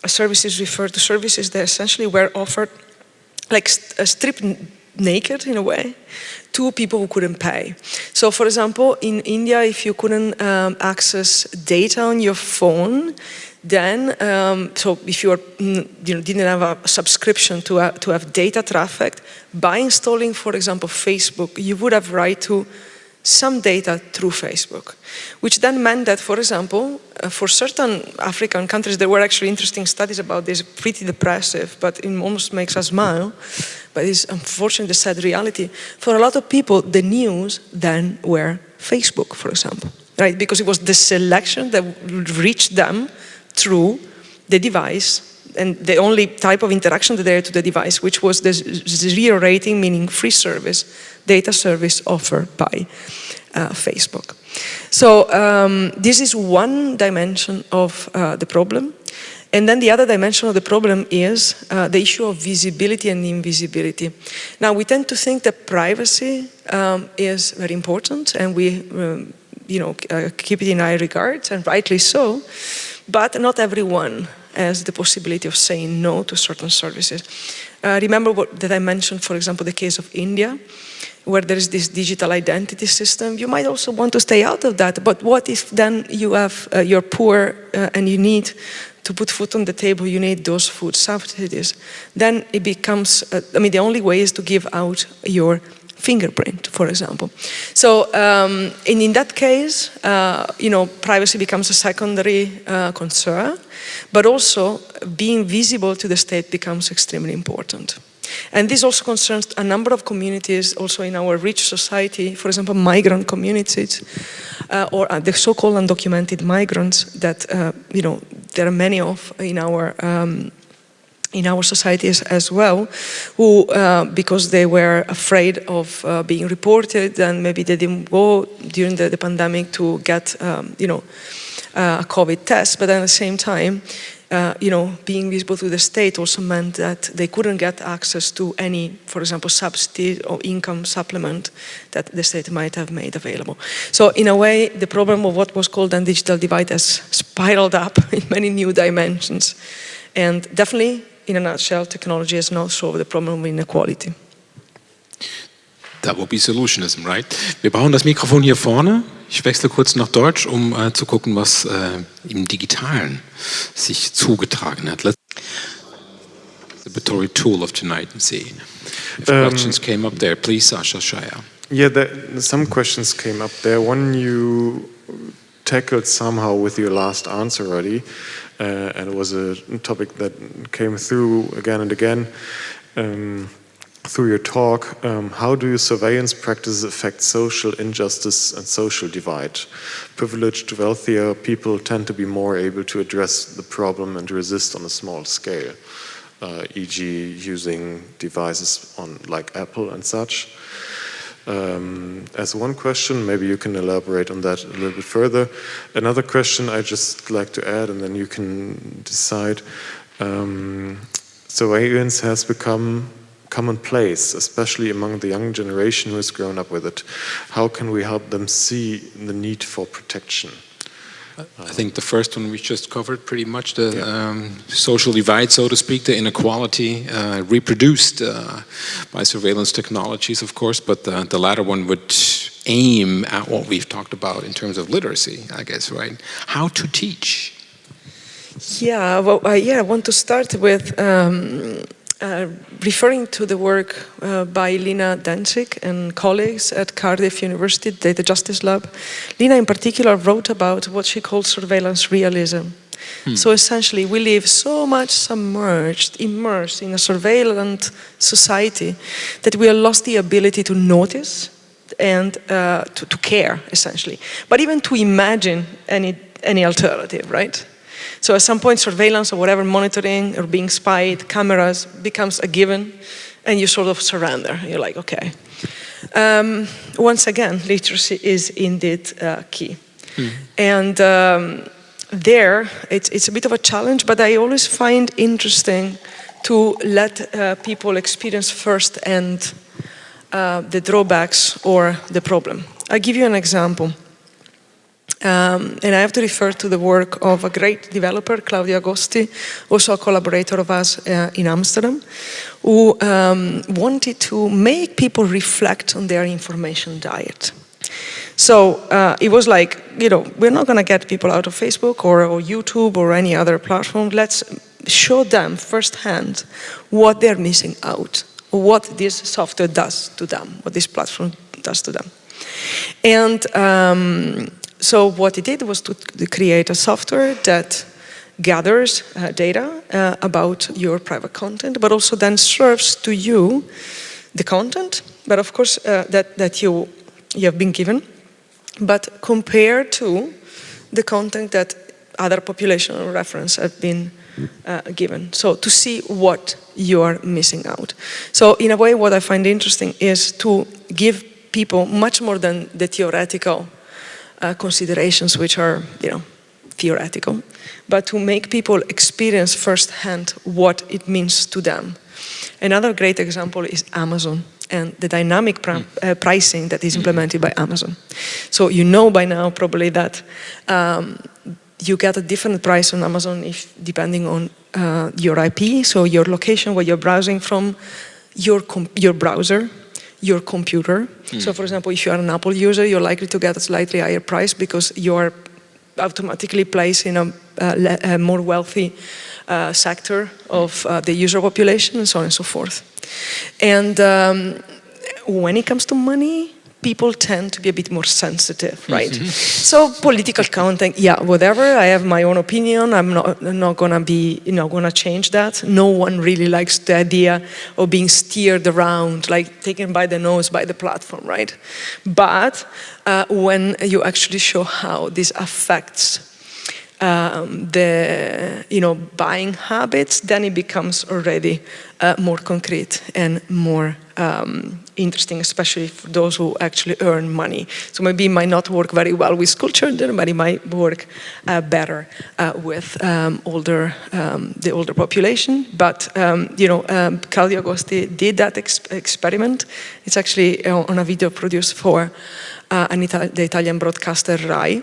services refer to services that essentially were offered like st uh, stripped naked in a way to people who couldn't pay. So for example, in India, if you couldn't um, access data on your phone, then, um, so if you, are, mm, you know, didn't have a subscription to, uh, to have data traffic, by installing, for example, Facebook, you would have right to some data through Facebook, which then meant that, for example, uh, for certain African countries, there were actually interesting studies about this, pretty depressive, but it almost makes us smile, but it's unfortunately the sad reality. For a lot of people, the news then were Facebook, for example, right? Because it was the selection that reached them through the device and the only type of interaction that there to the device, which was the zero rating, meaning free service, data service offered by uh, Facebook. So um, this is one dimension of uh, the problem. And then the other dimension of the problem is uh, the issue of visibility and invisibility. Now we tend to think that privacy um, is very important and we um, you know, uh, keep it in high regard and rightly so. But not everyone has the possibility of saying no to certain services. Uh, remember what, that I mentioned, for example, the case of India. where there is this digital identity system, you might also want to stay out of that. But what if then you have, uh, you're poor uh, and you need to put food on the table, you need those food subsidies. Then it becomes, uh, I mean, the only way is to give out your fingerprint, for example. So, um, and in that case, uh, you know, privacy becomes a secondary uh, concern, but also being visible to the state becomes extremely important. And this also concerns a number of communities also in our rich society, for example, migrant communities, uh, or uh, the so-called undocumented migrants that, uh, you know, there are many of in our um, in our societies as well, who, uh, because they were afraid of uh, being reported and maybe they didn't go during the, the pandemic to get, um, you know, uh, a COVID test, but at the same time, uh, you know, being visible to the state also meant that they couldn't get access to any, for example, subsidy or income supplement that the state might have made available. So in a way, the problem of what was called a digital divide has spiraled up in many new dimensions. And definitely, in a nutshell, technology has not solved the problem of inequality. That would be solutionism, right? Wir brauchen das Mikrofon hier vorne. Ich wechsle kurz nach Deutsch, um äh, zu gucken, was äh, im Digitalen sich zugetragen hat. Let's the tool of tonight and see if um, questions came up there. Please, Sasha Shaya. Yeah, there, some questions came up there. One you tackled somehow with your last answer already, uh, and it was a topic that came through again and again. Um, through your talk, um, how do your surveillance practices affect social injustice and social divide? Privileged, wealthier people tend to be more able to address the problem and resist on a small scale, uh, e.g. using devices on like Apple and such. Um, as one question, maybe you can elaborate on that a little bit further. Another question I just like to add and then you can decide. Um, surveillance has become commonplace, especially among the young generation who has grown up with it. How can we help them see the need for protection? I think the first one we just covered pretty much the yeah. um, social divide, so to speak, the inequality uh, reproduced uh, by surveillance technologies, of course, but the, the latter one would aim at what we've talked about in terms of literacy, I guess, right? How to teach. Yeah, well, uh, yeah, I want to start with um, uh, referring to the work uh, by Lina Dencik and colleagues at Cardiff University Data Justice Lab, Lina in particular wrote about what she calls surveillance realism. Hmm. So essentially, we live so much submerged, immersed in a surveillance society that we have lost the ability to notice and uh, to, to care, essentially. But even to imagine any, any alternative, right? So at some point, surveillance or whatever, monitoring or being spied, cameras becomes a given, and you sort of surrender. You're like, okay. Um, once again, literacy is indeed uh, key. Mm. And um, there, it's, it's a bit of a challenge, but I always find interesting to let uh, people experience firsthand uh, the drawbacks or the problem. I'll give you an example. Um, and I have to refer to the work of a great developer, Claudio Agosti, also a collaborator of us uh, in Amsterdam, who um, wanted to make people reflect on their information diet. So uh, it was like, you know, we're not going to get people out of Facebook or, or, YouTube or any other platform. Let's show them firsthand what they're missing out, what this software does to them, what this platform does to them. And um, so what it did was to create a software that gathers uh, data uh, about your private content, but also then serves to you the content, but of course uh, that, that you, you have been given, but compared to the content that other population reference have been uh, given. So to see what you are missing out. So in a way, what I find interesting is to give people much more than the theoretical uh, considerations which are, you know, theoretical, but to make people experience firsthand what it means to them. Another great example is Amazon and the dynamic pr hmm. uh, pricing that is implemented by Amazon. So you know by now probably that um, you get a different price on Amazon if depending on uh, your IP, so your location where you're browsing from, your, your browser, your computer. So for example, if you are an Apple user, you're likely to get a slightly higher price because you're automatically placed in a, uh, a more wealthy uh, sector of uh, the user population and so on and so forth. And um, when it comes to money, people tend to be a bit more sensitive, right? Mm -hmm. So political counting, yeah, whatever. I have my own opinion. I'm not, I'm not gonna be, you know, gonna change that. No one really likes the idea of being steered around, like taken by the nose by the platform, right? But uh, when you actually show how this affects um, the you know buying habits, then it becomes already uh, more concrete and more um, interesting, especially for those who actually earn money. So maybe it might not work very well with school children, but it might work uh, better uh, with um, older um, the older population. But um, you know, um, Claudio Agosti did that ex experiment. It's actually uh, on a video produced for uh, Ita the Italian broadcaster Rai.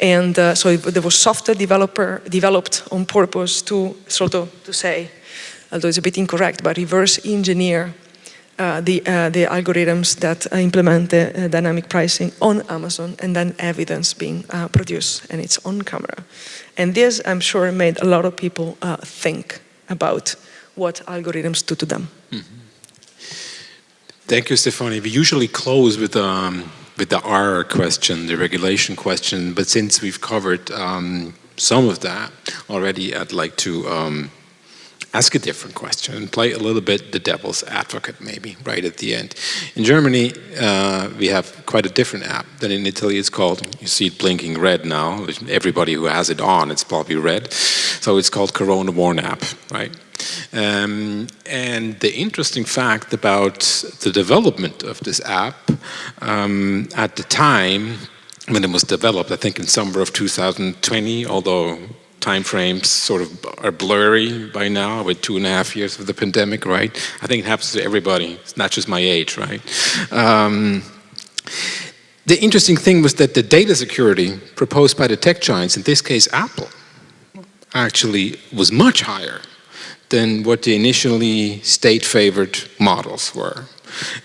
And uh, so there was software developer developed on purpose to sort of to say, although it's a bit incorrect, but reverse engineer uh, the, uh, the algorithms that uh, implement the uh, dynamic pricing on Amazon and then evidence being uh, produced and it's on camera. And this, I'm sure, made a lot of people think about what algorithms do to them. Mm -hmm. Thank you, Stefanie. We usually close with um, with the R question, the regulation question, but since we've covered um, some of that already, I'd like to um, ask a different question and play a little bit the devil's advocate maybe right at the end. In Germany, uh, we have quite a different app than in Italy. It's called, you see it blinking red now. Everybody who has it on, it's probably red. So it's called Corona Warn app, right? Um, and the interesting fact about the development of this app um, at the time when it was developed, I think in summer of 2020, although time frames sort of are blurry by now with two and a half years of the pandemic, right? I think it happens to everybody. It's not just my age, right? Um, the interesting thing was that the data security proposed by the tech giants, in this case Apple, actually was much higher than what the initially state-favored models were.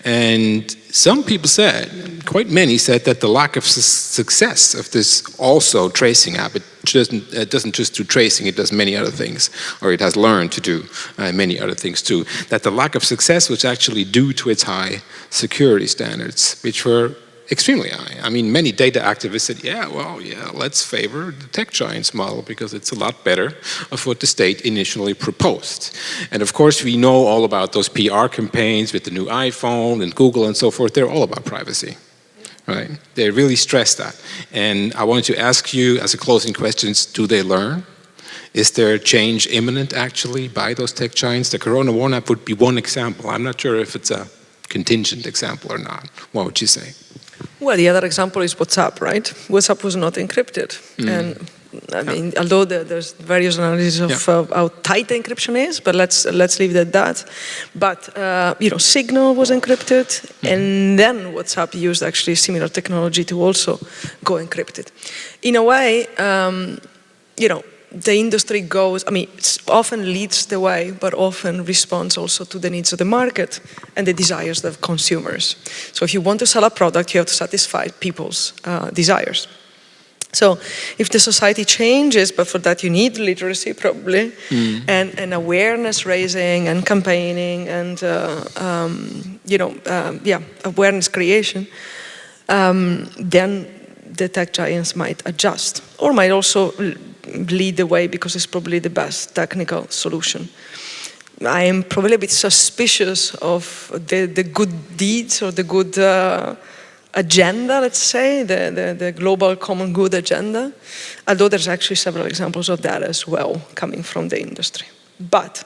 And some people said, quite many said that the lack of su success of this also tracing app, it doesn't, it doesn't just do tracing, it does many other things, or it has learned to do uh, many other things too, that the lack of success was actually due to its high security standards, which were extremely high. I mean, many data activists said, yeah, well, yeah, let's favor the tech giants model because it's a lot better of what the state initially proposed. And of course, we know all about those PR campaigns with the new iPhone and Google and so forth. They're all about privacy, right? They really stress that. And I wanted to ask you as a closing question, do they learn? Is there change imminent actually by those tech giants? The Corona Warn would be one example. I'm not sure if it's a contingent example or not. What would you say? Well, the other example is WhatsApp, right? WhatsApp was not encrypted. Mm. And I mean, yeah. although the, there's various analyses of yeah. uh, how tight the encryption is, but let's let's leave it at that. But uh, you know, Signal was encrypted, mm. and then WhatsApp used actually similar technology to also go encrypted. In a way, um, you know, the industry goes, I mean, it often leads the way, but often responds also to the needs of the market and the desires of consumers. So if you want to sell a product, you have to satisfy people's uh, desires. So if the society changes, but for that you need literacy probably, mm. and, and awareness raising and campaigning and, uh, um, you know, um, yeah, awareness creation, um, then the tech giants might adjust or might also lead the way because it's probably the best technical solution. I am probably a bit suspicious of the, the good deeds or the good uh, agenda, let's say, the, the, the, global common good agenda, although there's actually several examples of that as well coming from the industry. But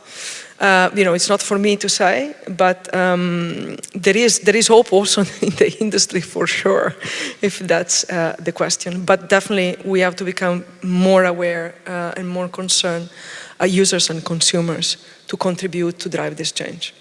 uh, you know, it's not for me to say, but um, there is there is hope also in the industry for sure, if that's uh, the question. But definitely, we have to become more aware uh, and more concerned, uh, users and consumers, to contribute to drive this change.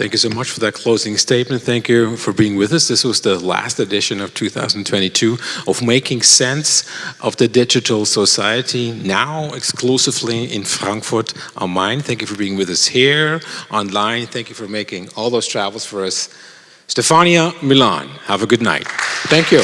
Thank you so much for that closing statement. Thank you for being with us. This was the last edition of 2022 of Making Sense of the Digital Society, now exclusively in Frankfurt am Main. Thank you for being with us here, online. Thank you for making all those travels for us. Stefania Milan. Have a good night. Thank you.